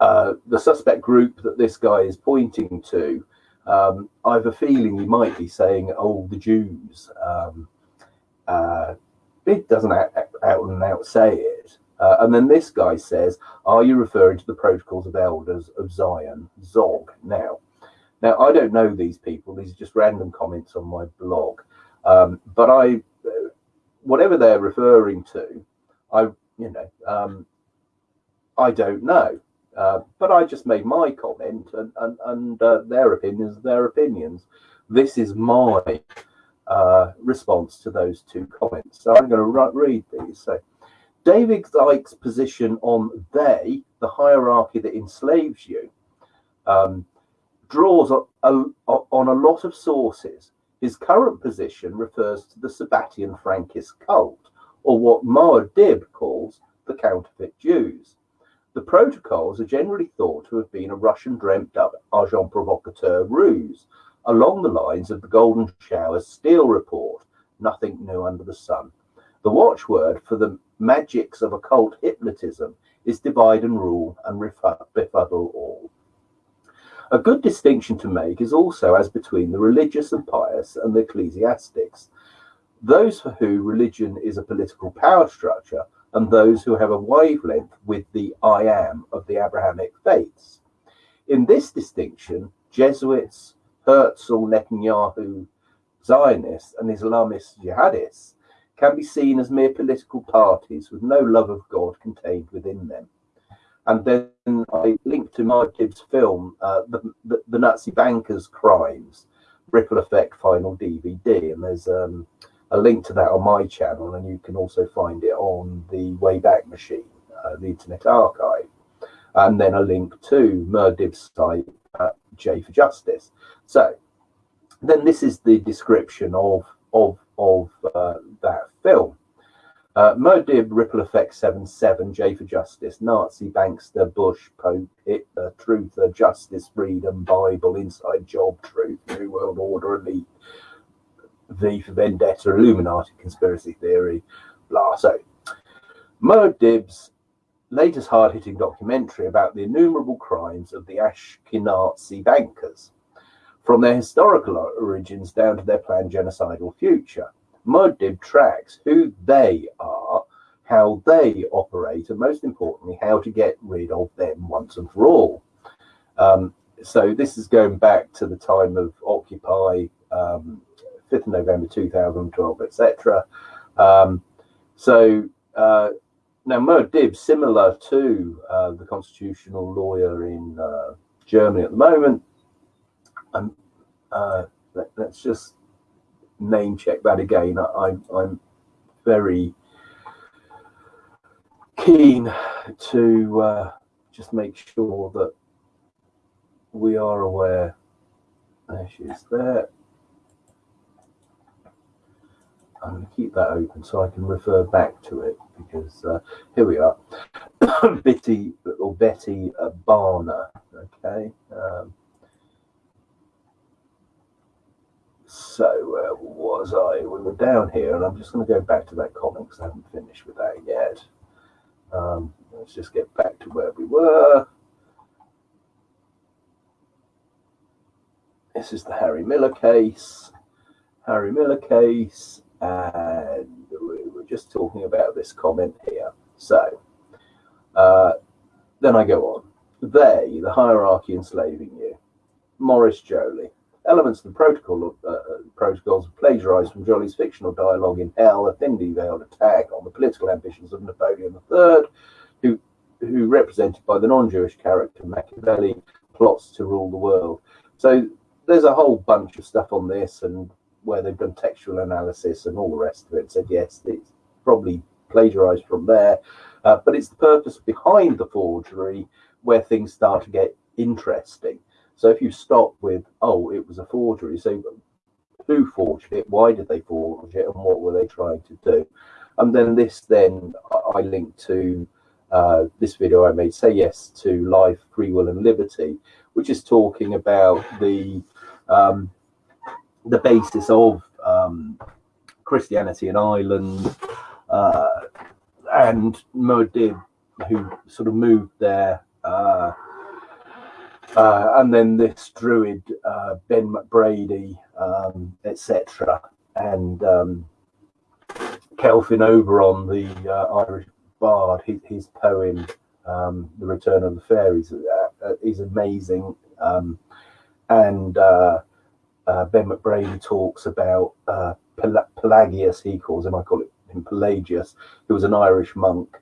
uh, the suspect group that this guy is pointing to, um, I have a feeling he might be saying, oh, the Jews. Um, uh, it doesn't out, out, and out say it. Uh, and then this guy says, are you referring to the protocols of elders of Zion, Zog? Now, now I don't know these people. These are just random comments on my blog. Um, but I, uh, whatever they're referring to, I, you know, um, I don't know. Uh, but I just made my comment, and, and, and uh, their opinions, their opinions. This is my uh, response to those two comments. So I'm going to read these. So, David Icke's position on they, the hierarchy that enslaves you, um, draws a, a, on a lot of sources. His current position refers to the Sabbatian Frankist cult, or what Dib calls the counterfeit Jews. The protocols are generally thought to have been a Russian dreamt up agent provocateur ruse, along the lines of the Golden Shower's Steele report, nothing new under the sun. The watchword for the magics of occult hypnotism is divide and rule and befuddle all. A good distinction to make is also as between the religious and pious and the ecclesiastics. Those for whom religion is a political power structure and those who have a wavelength with the I am of the Abrahamic faiths. In this distinction, Jesuits, Herzl, Netanyahu, Zionists, and Islamist jihadists can be seen as mere political parties with no love of God contained within them. And then I link to Mark Gibbs' film, uh, the, the, the, Nazi Bankers' Crimes, Ripple Effect Final DVD. And there's um, a link to that on my channel, and you can also find it on the Wayback Machine, uh, the Internet Archive, and then a link to Muad'Dib's site, J for Justice. So then this is the description of of of uh, that film. Uh, Muad'Dib, Ripple Effect 77, J for Justice, Nazi, Bankster, Bush, Pope, Hitler, Truther, Justice, Freedom, Bible, Inside Job, Truth, New World Order, Elite, V for Vendetta, Illuminati conspiracy theory, blah. So, Muad'Dib's latest hard-hitting documentary about the innumerable crimes of the Ashkenazi bankers, from their historical origins down to their planned genocidal future. Muad'Dib tracks who they are, how they operate, and most importantly, how to get rid of them once and for all. Um, so this is going back to the time of Occupy, um, 5th of November 2012, etc. Um, so uh, now Muad'Dib, similar to uh, the constitutional lawyer in uh, Germany at the moment, um, uh, let, us just name check that again. I, I'm very keen to uh, just make sure that we are aware. There she is there. I'm going to keep that open so I can refer back to it because uh, here we are. Betty or Betty Bahner. Okay. Um, so where was I? We were down here, and I'm just going to go back to that comment because I haven't finished with that yet. Um, let's just get back to where we were. This is the Harry Miller case. Harry Miller case and we were just talking about this comment here. So uh, then I go on. they, the hierarchy enslaving you, Maurice Joly, elements of the protocol of, uh, protocols plagiarized from Joly's fictional dialogue in Hell, a thinly veiled attack on the political ambitions of Napoleon III, who who represented by the non-Jewish character Machiavelli plots to rule the world. So there's a whole bunch of stuff on this and where they've done textual analysis and all the rest of it. Said yes, it's probably plagiarized from there, uh, but it's the purpose behind the forgery where things start to get interesting. So if you stop with, oh, it was a forgery, so who forged it? Why did they forge it? And what were they trying to do? And then this, then I link to uh, this video I made, Say Yes to Life, Free Will and Liberty, which is talking about the um, the basis of um, Christianity in Ireland uh, and Muad'Dib, who sort of moved there uh, uh, and then this druid uh, Ben McBrady, um, etc., and um, Kelvin Oberon, the uh, Irish bard, his, his poem um, "The Return of the Fairies" uh, uh, is amazing, um, and uh, Ben McBrady talks about Pel Pelagius, he calls him. I call him Pelagius, who was an Irish monk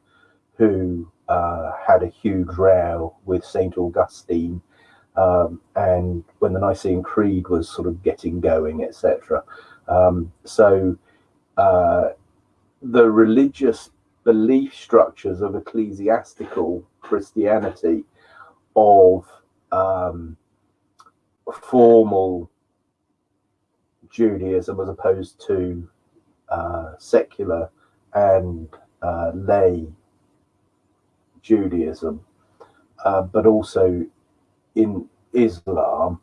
who had a huge row with Saint Augustine um, and when the Nicene Creed was sort of getting going, etc. Um, so uh, the religious belief structures of ecclesiastical Christianity, of um, formal Judaism as opposed to uh, secular and uh, lay Judaism, uh, but also in Islam,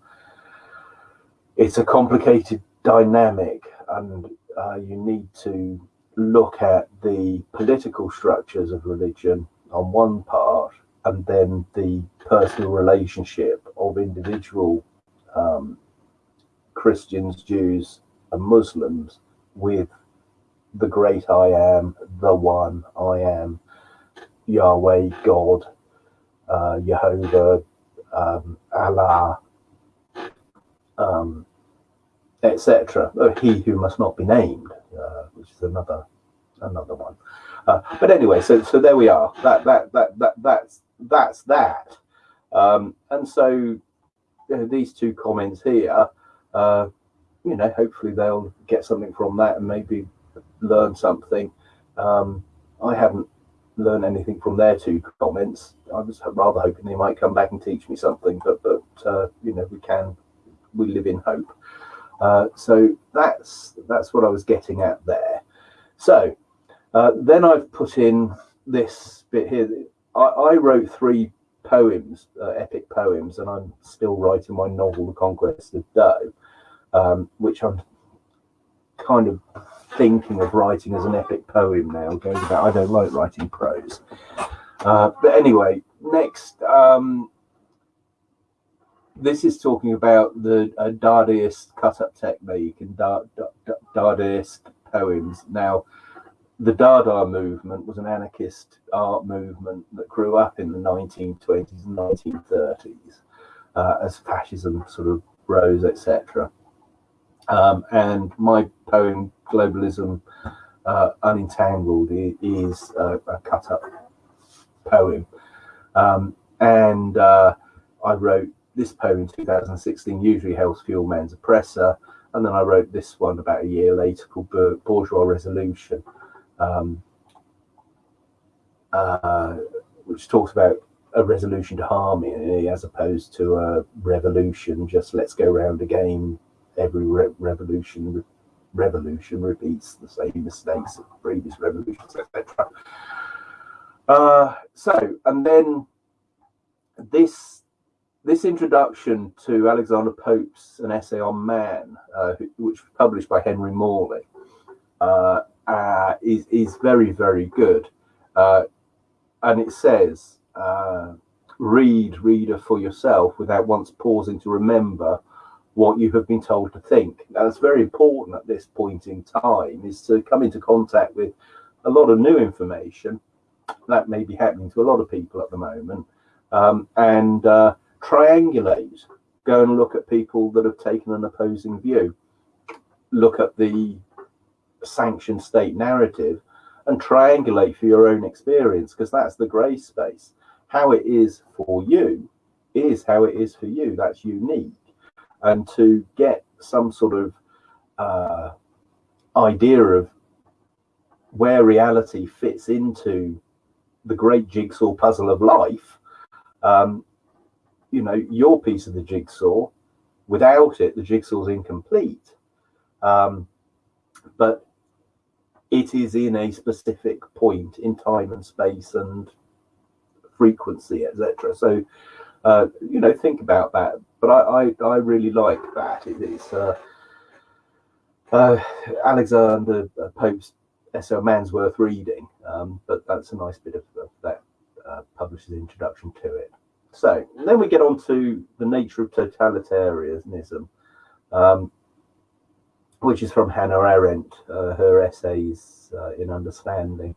it's a complicated dynamic, and uh, you need to look at the political structures of religion on one part, and then the personal relationship of individual um, Christians, Jews, and Muslims with the great I am, the one I am, Yahweh, God, uh, Jehovah, um, Allah, um, etc. He who must not be named, uh, which is another another one. Uh, but anyway, so so there we are. That that that that that's that's that. Um, and so you know, these two comments here, uh, you know, hopefully they'll get something from that and maybe learn something. Um, I haven't learn anything from their two comments. I was rather hoping they might come back and teach me something, but but uh, you know we can we live in hope. Uh, so that's that's what I was getting at there. So uh, then I've put in this bit here. I, I wrote three poems, uh, epic poems, and I'm still writing my novel, The Conquest of Doe, um, which I'm kind of thinking of writing as an epic poem now. Going about, I don't like writing prose. Uh, but anyway, next, um, this is talking about the uh, Dadaist cut-up technique and da da Dadaist poems. Now, the Dada movement was an anarchist art movement that grew up in the 1920s and 1930s uh, as fascism sort of rose, etc. Um, and my poem globalism uh, unentangled is a, cut up poem. Um, and uh, i wrote this poem in 2016 usually hell's fuel man's oppressor and then i wrote this one about a year later called bourgeois resolution. Um, uh, which talks about a resolution to harmony as opposed to a revolution just let's go around again every re revolution revolution repeats the same mistakes of previous revolutions, etc. Uh, so, and then this this introduction to Alexander Pope's an essay on man, uh, which was published by Henry Morley, uh, uh is is very very good, uh, and it says, uh, "Read, reader, for yourself, without once pausing to remember." What you have been told to think. Now, it's very important at this point in time is to come into contact with a lot of new information that may be happening to a lot of people at the moment. um, and uh, triangulate. Go and look at people that have taken an opposing view. Look at the sanctioned state narrative and triangulate for your own experience because that's the grey space. How it is for you is how it is for you. That's unique. And to get some sort of uh, idea of where reality fits into the great jigsaw puzzle of life, um, you know, your piece of the jigsaw, without it, the jigsaw's incomplete. Um, but it is in a specific point in time and space and frequency, etc. So, uh, you know, think about that. But I, I, I really like that. It is uh, uh, Alexander Pope's S.L. Man's worth reading, um, but that's a nice bit of, of that uh, publisher's introduction to it. So then we get on to the nature of totalitarianism. Um, which is from Hannah Arendt, uh, her essays uh, in Understanding.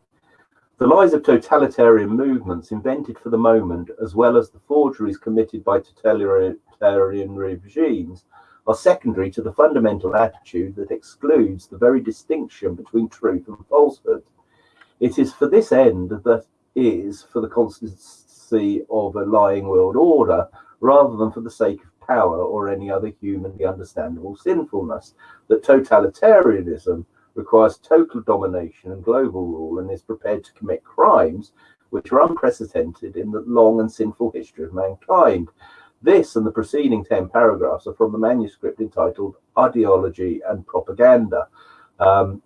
The lies of totalitarian movements invented for the moment, as well as the forgeries committed by totalitarian regimes, are secondary to the fundamental attitude that excludes the very distinction between truth and falsehood. It is for this end that is for the constancy of a lying world order, rather than for the sake of power or any other humanly understandable sinfulness, that totalitarianism requires total domination and global rule and is prepared to commit crimes which are unprecedented in the long and sinful history of mankind. This and the preceding 10 paragraphs are from the manuscript entitled Ideology and Propaganda. Um,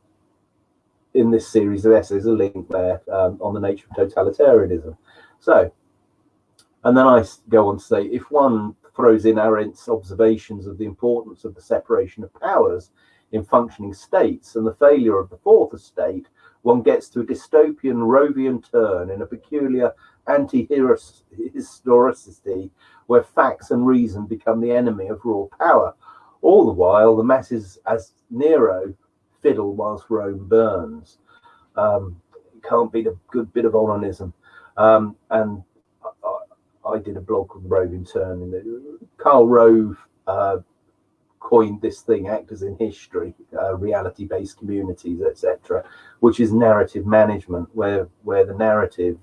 in this series of essays, a link there um, on the nature of totalitarianism. So, and then I go on to say if one throws in Arendt's observations of the importance of the separation of powers in functioning states and the failure of the fourth estate, one gets to a dystopian Rovian turn in a peculiar anti-historicity where facts and reason become the enemy of raw power. All the while, the masses, as Nero, fiddle whilst Rome burns. Um, can't beat a good bit of onanism. Um, and I did a blog called Roving Turn, Karl Rove uh, coined this thing, actors in history, uh, reality-based communities, etc., which is narrative management, where where the narrative,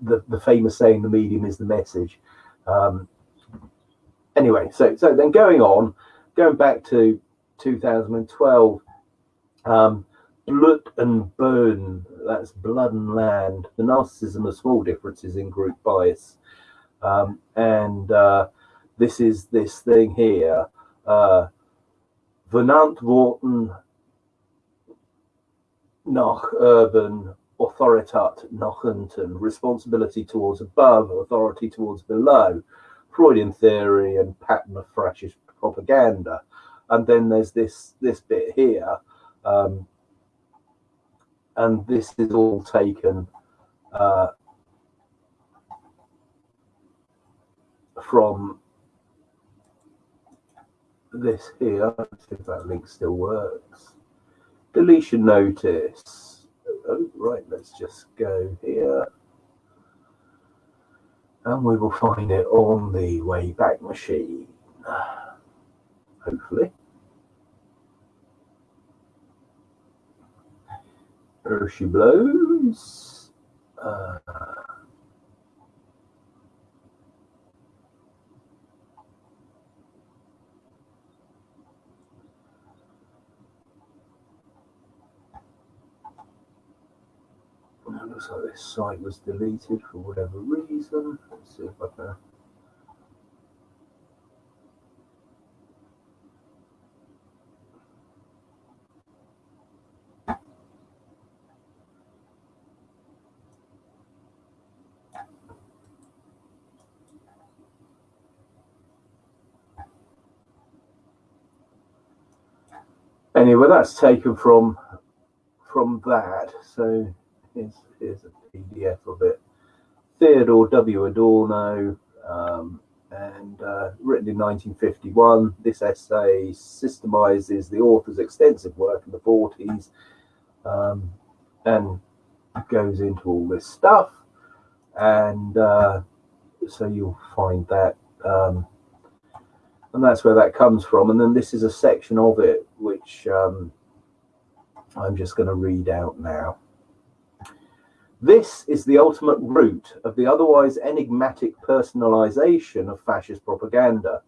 the the famous saying, the medium is the message. Um, anyway, so so then going on, going back to 2012. Um, blood and bone, that's blood and land, the narcissism of small differences in group bias. Um, and uh, this is this thing here. Uh, Verantwortung nach oben Autoritat nach unten, responsibility towards above, authority towards below, Freudian theory and pattern of fascist propaganda. And then there's this this bit here, um, and this is all taken uh, from this here. See if that link still works. Deletion notice. Oh, right, let's just go here. And we will find it on the Wayback Machine. Hopefully. There she blows. Uh, looks like this site was deleted for whatever reason. Let's see if I can anyway, that's taken from from that. So here's, here's a PDF of it. Theodor W. Adorno, um, and uh, written in 1951. This essay systemizes the author's extensive work in the 40s um, and goes into all this stuff. and uh, so you'll find that. Um, and that's where that comes from. And then this is a section of it which um, I'm just going to read out now. This is the ultimate root of the otherwise enigmatic personalization of fascist propaganda,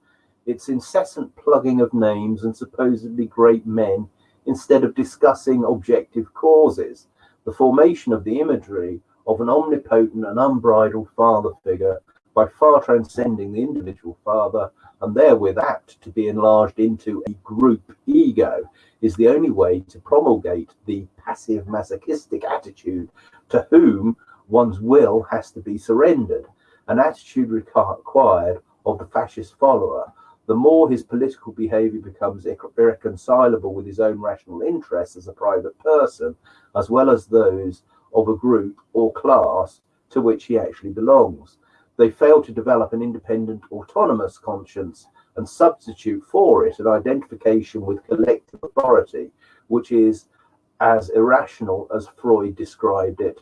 its incessant plugging of names and supposedly great men instead of discussing objective causes, the formation of the imagery of an omnipotent and unbridled father figure by far transcending the individual father and therewith apt to be enlarged into a group ego is the only way to promulgate the passive masochistic attitude to whom one's will has to be surrendered, an attitude required of the fascist follower. The more his political behavior becomes irreconcilable with his own rational interests as a private person, as well as those of a group or class to which he actually belongs. They fail to develop an independent, autonomous conscience and substitute for it an identification with collective authority, which is as irrational as Freud described it,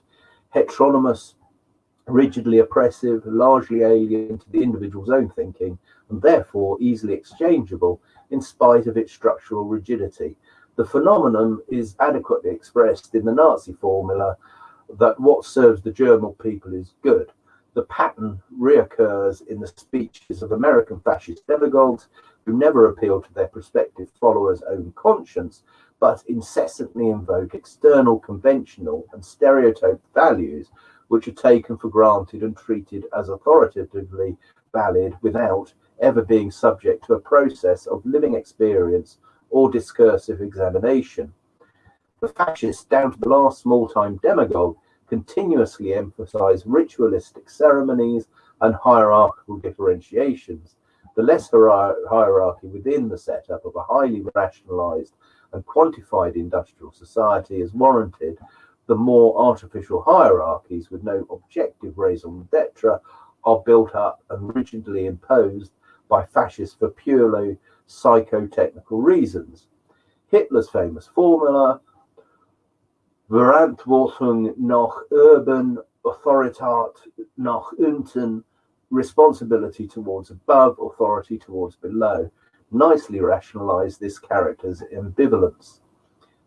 heteronomous, rigidly oppressive, largely alien to the individual's own thinking, and therefore easily exchangeable in spite of its structural rigidity. The phenomenon is adequately expressed in the Nazi formula that what serves the German people is good. The pattern reoccurs in the speeches of American fascist demagogues who never appeal to their prospective followers' own conscience, but incessantly invoke external, conventional, and stereotyped values which are taken for granted and treated as authoritatively valid without ever being subject to a process of living experience or discursive examination. The fascists, down to the last small time demagogue, continuously emphasize ritualistic ceremonies and hierarchical differentiations. The less hierarchy within the setup of a highly rationalized and quantified industrial society is warranted, the more artificial hierarchies with no objective raison d'etre are built up and rigidly imposed by fascists for purely psychotechnical reasons. Hitler's famous formula Verantwortung nach oben, Autoritat nach unten, responsibility towards above, authority towards below, nicely rationalize this character's ambivalence.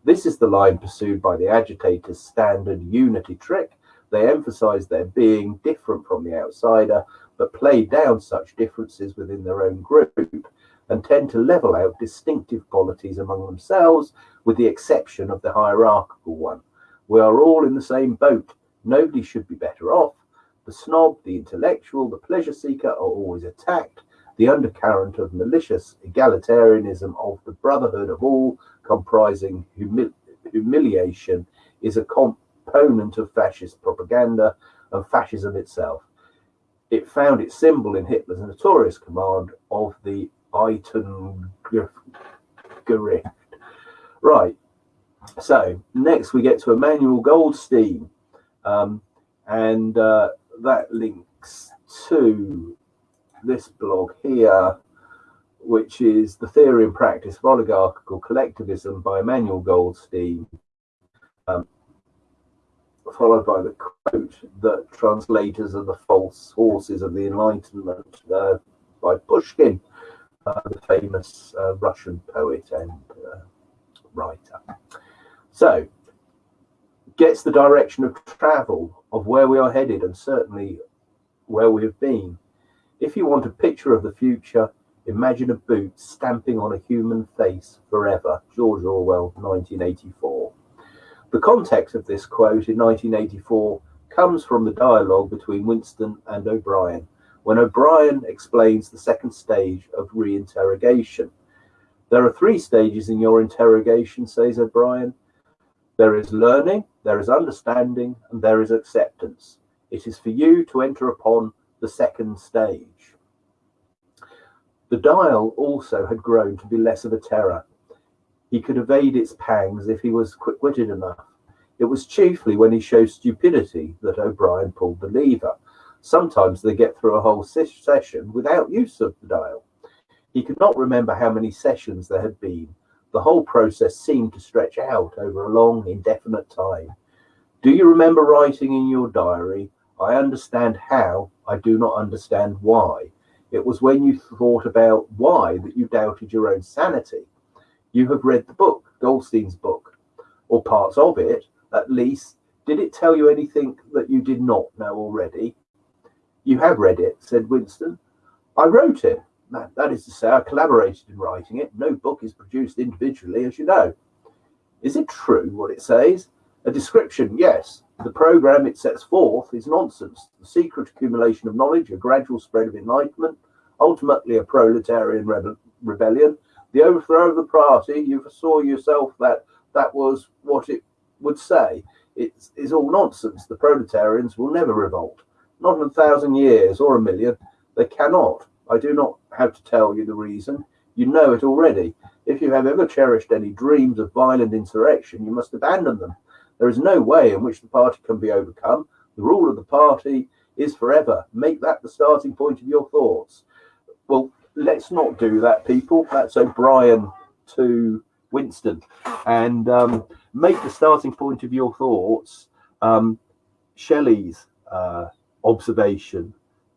This is the line pursued by the agitators' standard unity trick. They emphasize their being different from the outsider, but play down such differences within their own group and tend to level out distinctive qualities among themselves, with the exception of the hierarchical one. We are all in the same boat. Nobody should be better off. The snob, the intellectual, the pleasure seeker are always attacked. The undercurrent of malicious egalitarianism of the brotherhood of all, comprising humi humiliation, is a component of fascist propaganda and fascism itself. It found its symbol in Hitler's notorious command of the Eintopfgericht. Right, so next we get to Emmanuel Goldstein, um, and uh, that links to this blog here, which is the theory and practice of oligarchical collectivism by Emmanuel Goldstein, um, followed by the quote that translators are the false horses of the Enlightenment uh, by Pushkin, uh, the famous uh, Russian poet and uh, writer. So, gets the direction of travel of where we are headed and certainly where we have been. If you want a picture of the future, imagine a boot stamping on a human face forever. George Orwell, 1984. The context of this quote in 1984 comes from the dialogue between Winston and O'Brien, when O'Brien explains the second stage of reinterrogation. There are three stages in your interrogation, says O'Brien. There is learning, there is understanding, and there is acceptance. It is for you to enter upon the second stage. The dial also had grown to be less of a terror. He could evade its pangs if he was quick witted enough. It was chiefly when he showed stupidity that O'Brien pulled the lever. Sometimes they get through a whole session without use of the dial. He could not remember how many sessions there had been, the whole process seemed to stretch out over a long, indefinite time. Do you remember writing in your diary, I understand how, I do not understand why. It was when you thought about why that you doubted your own sanity. You have read the book, Goldstein's book, or parts of it, at least. Did it tell you anything that you did not know already? You have read it, said Winston. I wrote it. That, that is to say, I collaborated in writing it. No book is produced individually, as you know. Is it true what it says? A description, yes. The program it sets forth is nonsense. The secret accumulation of knowledge, a gradual spread of enlightenment, ultimately a proletarian rebe rebellion, the overthrow of the party. You foresaw yourself that that was what it would say. It is all nonsense. The proletarians will never revolt. Not in a thousand years or a million. They cannot. I do not have to tell you the reason. You know it already. If you have ever cherished any dreams of violent insurrection, you must abandon them. There is no way in which the party can be overcome. The rule of the party is forever. Make that the starting point of your thoughts. Well, let's not do that, people. That's O'Brien to Winston. And um, make the starting point of your thoughts um, Shelley's uh, observation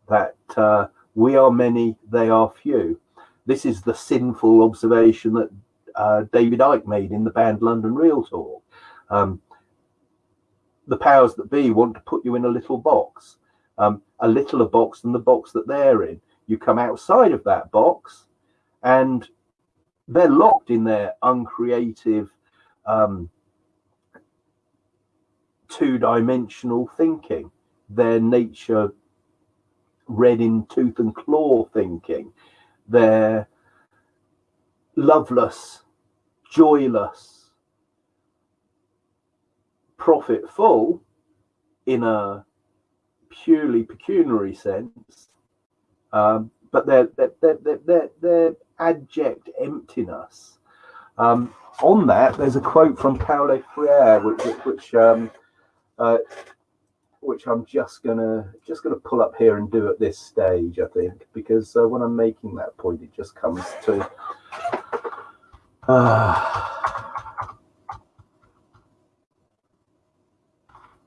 that uh, we are many, they are few. This is the sinful observation that uh, David Icke made in the banned London Real Talk. Um, the powers that be want to put you in a little box, um, a littler box than the box that they're in. You come outside of that box and they're locked in their uncreative, um, two dimensional thinking, their nature red in tooth and claw thinking, their loveless, joyless, profitful in a purely pecuniary sense, um, but their, their, their, their abject emptiness. Um, on that, there's a quote from Paulo Freire, which which um, uh, which I'm just gonna just gonna pull up here and do at this stage, I think, because uh, when I'm making that point, it just comes to. Uh,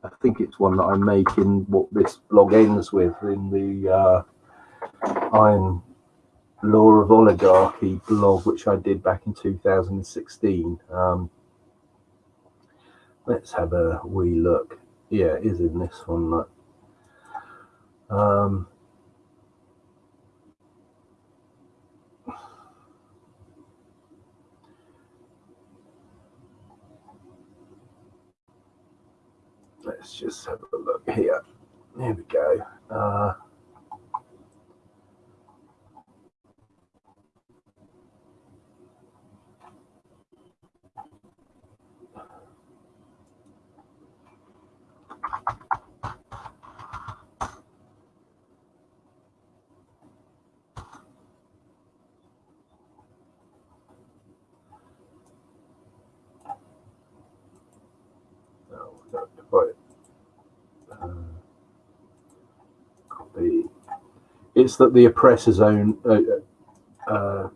I think it's one that I'm making what this blog ends with in the uh, Iron Law of Oligarchy blog, which I did back in 2016. Um, let's have a wee look. Yeah, it is in this one. Um, let's just have a look here. There we go. Uh, it's that the oppressor's own uh, uh,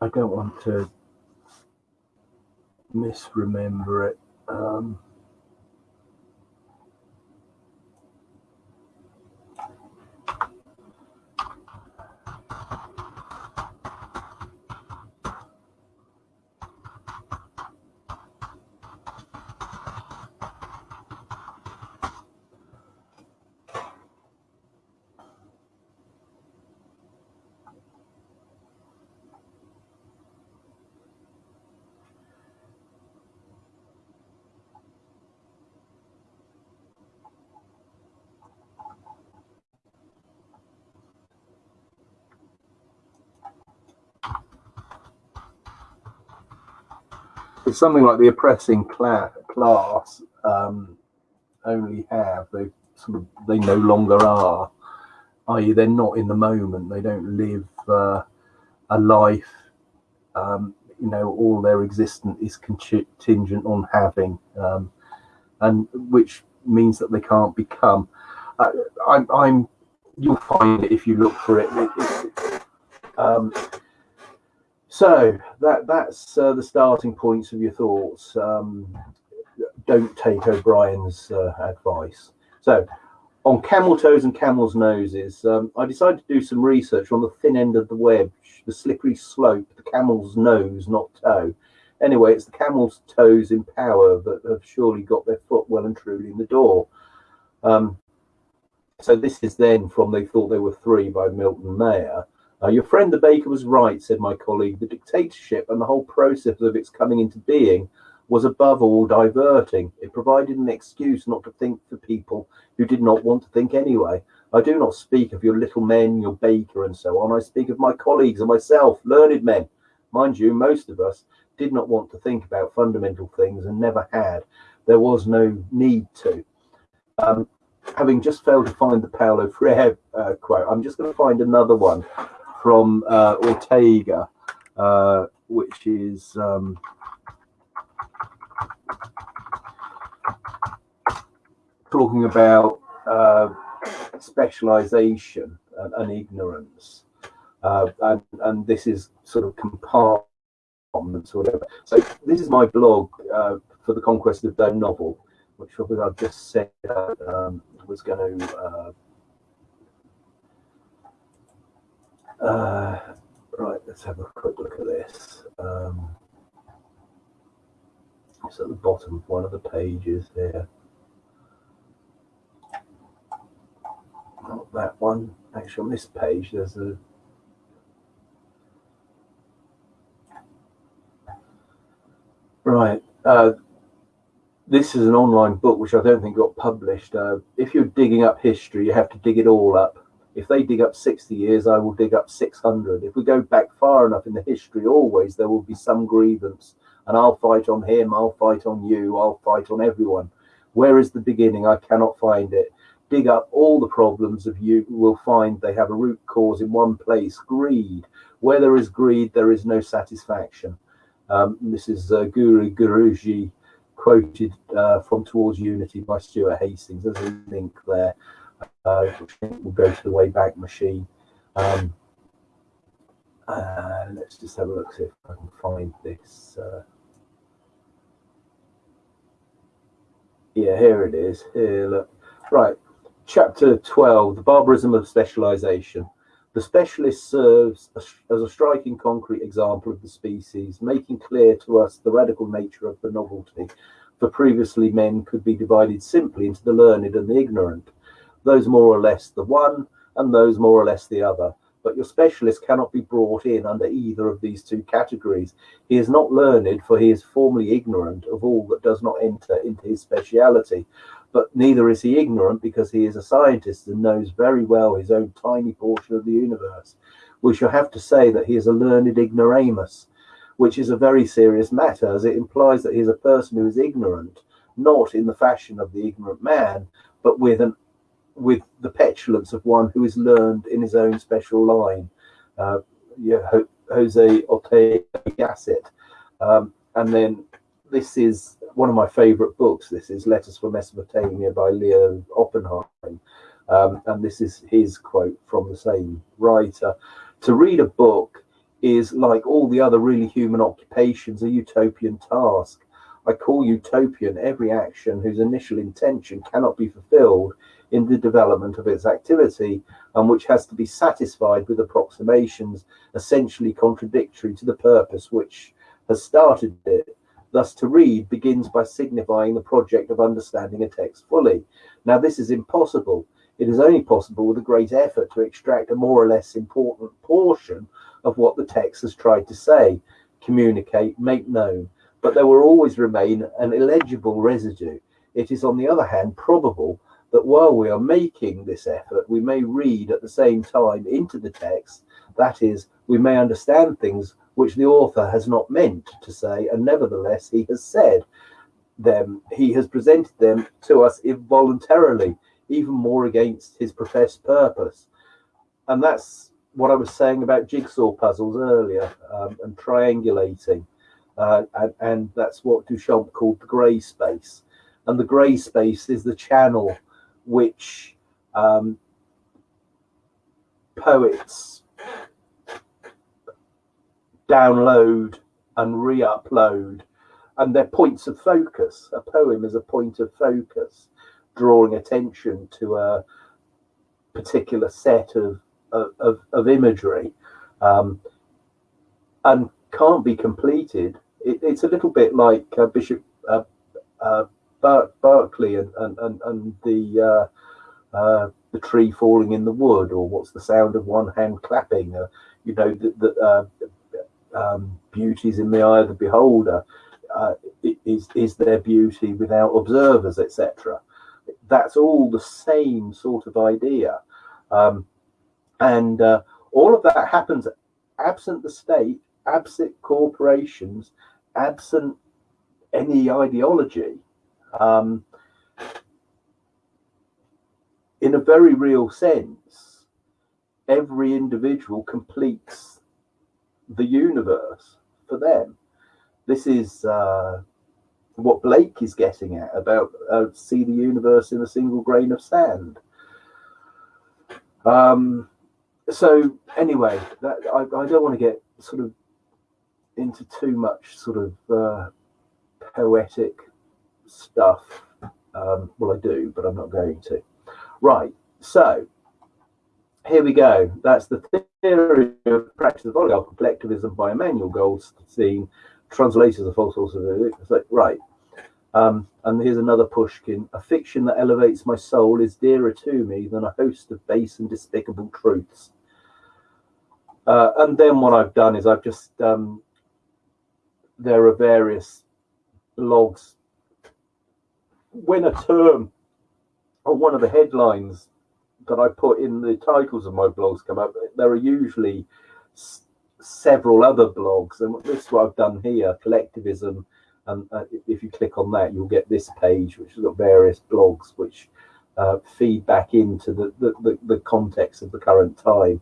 I don't want to misremember it. Um, something like the oppressing cla class um, only have they sort of they no longer are i.e they're not in the moment they don't live uh, a life um, you know all their existence is contingent on having um, and which means that they can't become. Uh, I'm, I'm, you'll find it if you look for it, it, it Um, so that that's uh, the starting points of your thoughts. Um, don't take O'Brien's uh, advice. So on camel toes and camel's noses, um, I decided to do some research on the thin end of the wedge, the slippery slope, the camel's nose, not toe. Anyway, it's the camel's toes in power that have surely got their foot well and truly in the door. Um, so this is then from They Thought They Were Free by Milton Mayer. Uh, your friend the baker was right, said my colleague. The dictatorship and the whole process of its coming into being was above all diverting. It provided an excuse not to think for people who did not want to think anyway. I do not speak of your little men, your baker, and so on. I speak of my colleagues and myself, learned men. Mind you, most of us did not want to think about fundamental things and never had. There was no need to. Um, having just failed to find the Paulo Freire uh, quote, I'm just going to find another one from uh, Ortega, uh, which is um, talking about uh, specialization and, and ignorance. Uh, and, and this is sort of compartment comments or whatever. So this is my blog uh, for the Conquest of Dome novel, which I've just said um, was going to. Uh, right, let's have a quick look at this. Um, it's at the bottom of one of the pages there. Not that one. Actually, on this page, there's a Right. Uh, this is an online book which I don't think got published. Uh, if you're digging up history, you have to dig it all up. If they dig up 60 years, I will dig up 600. If we go back far enough in the history, always there will be some grievance. And I'll fight on him, I'll fight on you, I'll fight on everyone. Where is the beginning? I cannot find it. Dig up all the problems of you will find they have a root cause in one place greed. Where there is greed, there is no satisfaction. Um, this is uh, Guru Guruji quoted uh, from Towards Unity by Stuart Hastings. There's a link there, uh, will go to the Wayback Machine. Um, uh, let's just have a look, see if I can find this. Uh, yeah, here it is. Here, look. Right, chapter 12 The Barbarism of Specialization. The specialist serves as a striking concrete example of the species, making clear to us the radical nature of the novelty. For previously, men could be divided simply into the learned and the ignorant, those more or less the one and those more or less the other. But your specialist cannot be brought in under either of these two categories. He is not learned, for he is formally ignorant of all that does not enter into his speciality but neither is he ignorant because he is a scientist and knows very well his own tiny portion of the universe. We shall have to say that he is a learned ignoramus, which is a very serious matter, as it implies that he is a person who is ignorant, not in the fashion of the ignorant man, but with an with the petulance of one who is learned in his own special line. Uh, yeah, Jose Ortega Gasset. Um, and then this is one of my favorite books. This is Letters from Mesopotamia by Leo Oppenheim. Um, and this is his quote from the same writer. To read a book is like all the other really human occupations, a utopian task. I call utopian every action whose initial intention cannot be fulfilled in the development of its activity and which has to be satisfied with approximations essentially contradictory to the purpose which has started it Thus, to read begins by signifying the project of understanding a text fully. Now, this is impossible. It is only possible with a great effort to extract a more or less important portion of what the text has tried to say, communicate, make known. But there will always remain an illegible residue. It is, on the other hand, probable that while we are making this effort, we may read at the same time into the text. That is, we may understand things which the author has not meant to say, and nevertheless he has said them. He has presented them to us involuntarily, even more against his professed purpose. And that's what I was saying about jigsaw puzzles earlier um, and triangulating. Uh, and, and, that's what Duchamp called the grey space. And the grey space is the channel which um, poets download and re-upload. And they're points of focus. A poem is a point of focus drawing attention to a particular set of of, of imagery. Um, and can't be completed it, it's a little bit like uh, bishop uh, uh, berkeley and, and, and, and the uh, uh, the tree falling in the wood or what's the sound of one hand clapping uh, you know the, the um, beauties in the eye of the beholder. Is is their beauty without observers, etc. That's all the same sort of idea, um, and all of that happens absent the state, absent corporations, absent any ideology. Um, in a very real sense, every individual completes the universe for them. This is uh, what Blake is getting at about uh, see the universe in a single grain of sand. Um, so anyway, that, I, I, don't want to get sort of into too much sort of uh, poetic stuff. Um, well, I do, but I'm not going to. Right. So here we go. That's the theory of practice of oligarchical collectivism by Emmanuel Goldstein, translators a false sources. It's like, right. Um, and here's another Pushkin. A fiction that elevates my soul is dearer to me than a host of base and despicable truths. Uh, and then what I've done is I've just, um, there are various blogs. When a term or one of the headlines that I put in the titles of my blogs come up, there are usually several other blogs, and this is what I've done here: collectivism. And uh, if you click on that, you'll get this page, which has got various blogs which uh, feed back into the, the, the, the, context of the current time.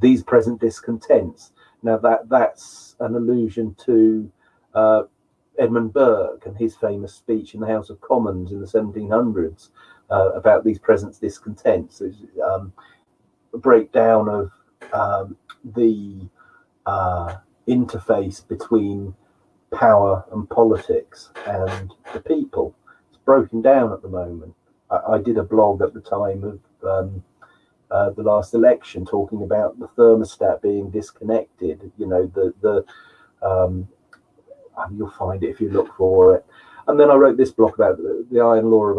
These present discontents. Now that that's an allusion to uh, Edmund Burke and his famous speech in the House of Commons in the 1700s, uh, about these present discontents. Um, a breakdown of um, the uh, interface between power and politics and the people. It's broken down at the moment. I, I did a blog at the time of um, uh, the last election talking about the thermostat being disconnected. You know, the the um, you'll find it if you look for it. And then I wrote this block about the, the iron law of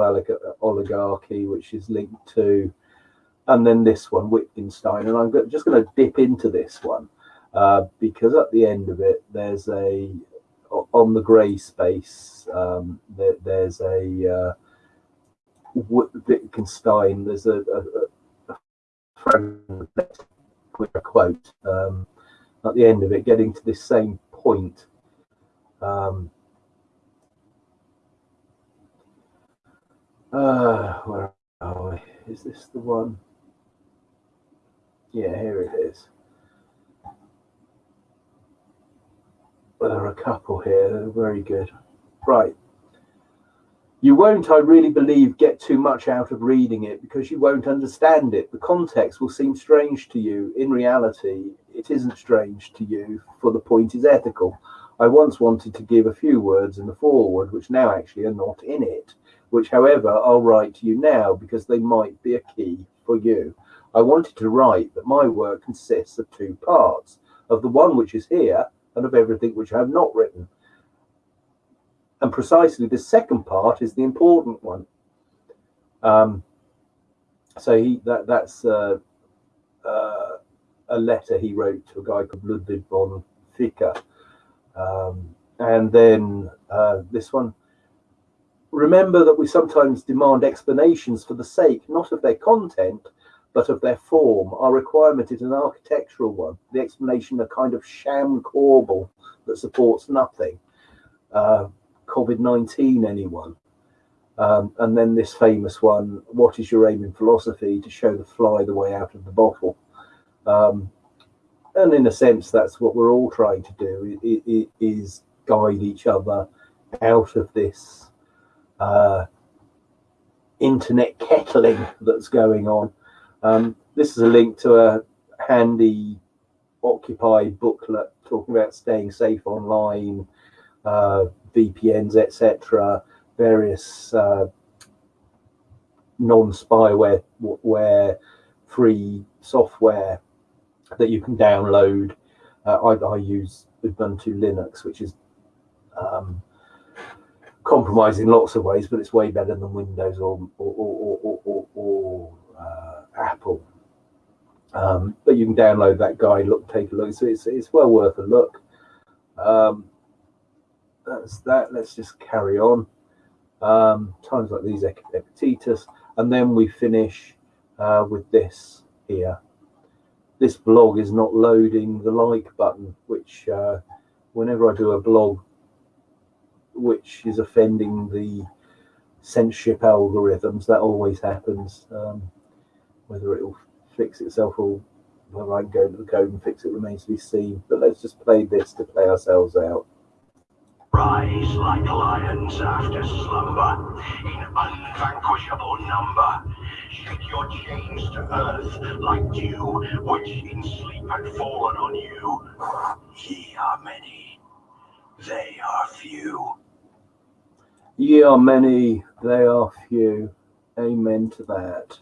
oligarchy, which is linked to, and then this one, Wittgenstein. And I'm just going to dip into this one uh, because at the end of it, there's a, on the grey space, um, there, there's a, uh, Wittgenstein, there's a, a, a fragment a quote um, at the end of it, getting to this same point. Um, Uh, where are we? Is this the one? Yeah, here it is. Well, there are a couple here. They're very good. Right. You won't, I really believe, get too much out of reading it because you won't understand it. The context will seem strange to you. In reality, it isn't strange to you, for the point is ethical. I once wanted to give a few words in the foreword, which now actually are not in it which, however, I'll write to you now because they might be a key for you. I wanted to write that my work consists of two parts of the one which is here and of everything which I have not written. And precisely the second part is the important one. Um, so he that that's uh, uh, a letter he wrote to a guy called Ludwig von Ficker. Um, and then uh, this one Remember that we sometimes demand explanations for the sake not of their content, but of their form. Our requirement is an architectural one, the explanation a kind of sham corbel that supports nothing. Uh, COVID 19, anyone? Um, and then this famous one what is your aim in philosophy? To show the fly the way out of the bottle. Um, and in a sense, that's what we're all trying to do is guide each other out of this uh, internet kettling that's going on. Um, this is a link to a handy Occupy booklet talking about staying safe online, uh, VPNs, etc., various uh, non-spyware where free software that you can download. Uh, I, I, use Ubuntu Linux, which is um, compromised in lots of ways, but it's way better than Windows or or, or, or, or uh, Apple. Um, but you can download that guide, look, take a look. So it's it's well worth a look. Um, that's that. Let's just carry on. Um, times like these, Epictetus, and then we finish uh, with this here. This blog is not loading the like button, which uh, whenever I do a blog which is offending the censorship algorithms, that always happens. Um, whether it will fix itself or whether I can go to the code and fix it remains to be seen. But let's just play this to play ourselves out. Rise like lions after slumber, in unvanquishable number. Shake your chains to earth like dew, which in sleep had fallen on you. Ye are many, they are few. Ye are many, they are few. Amen to that.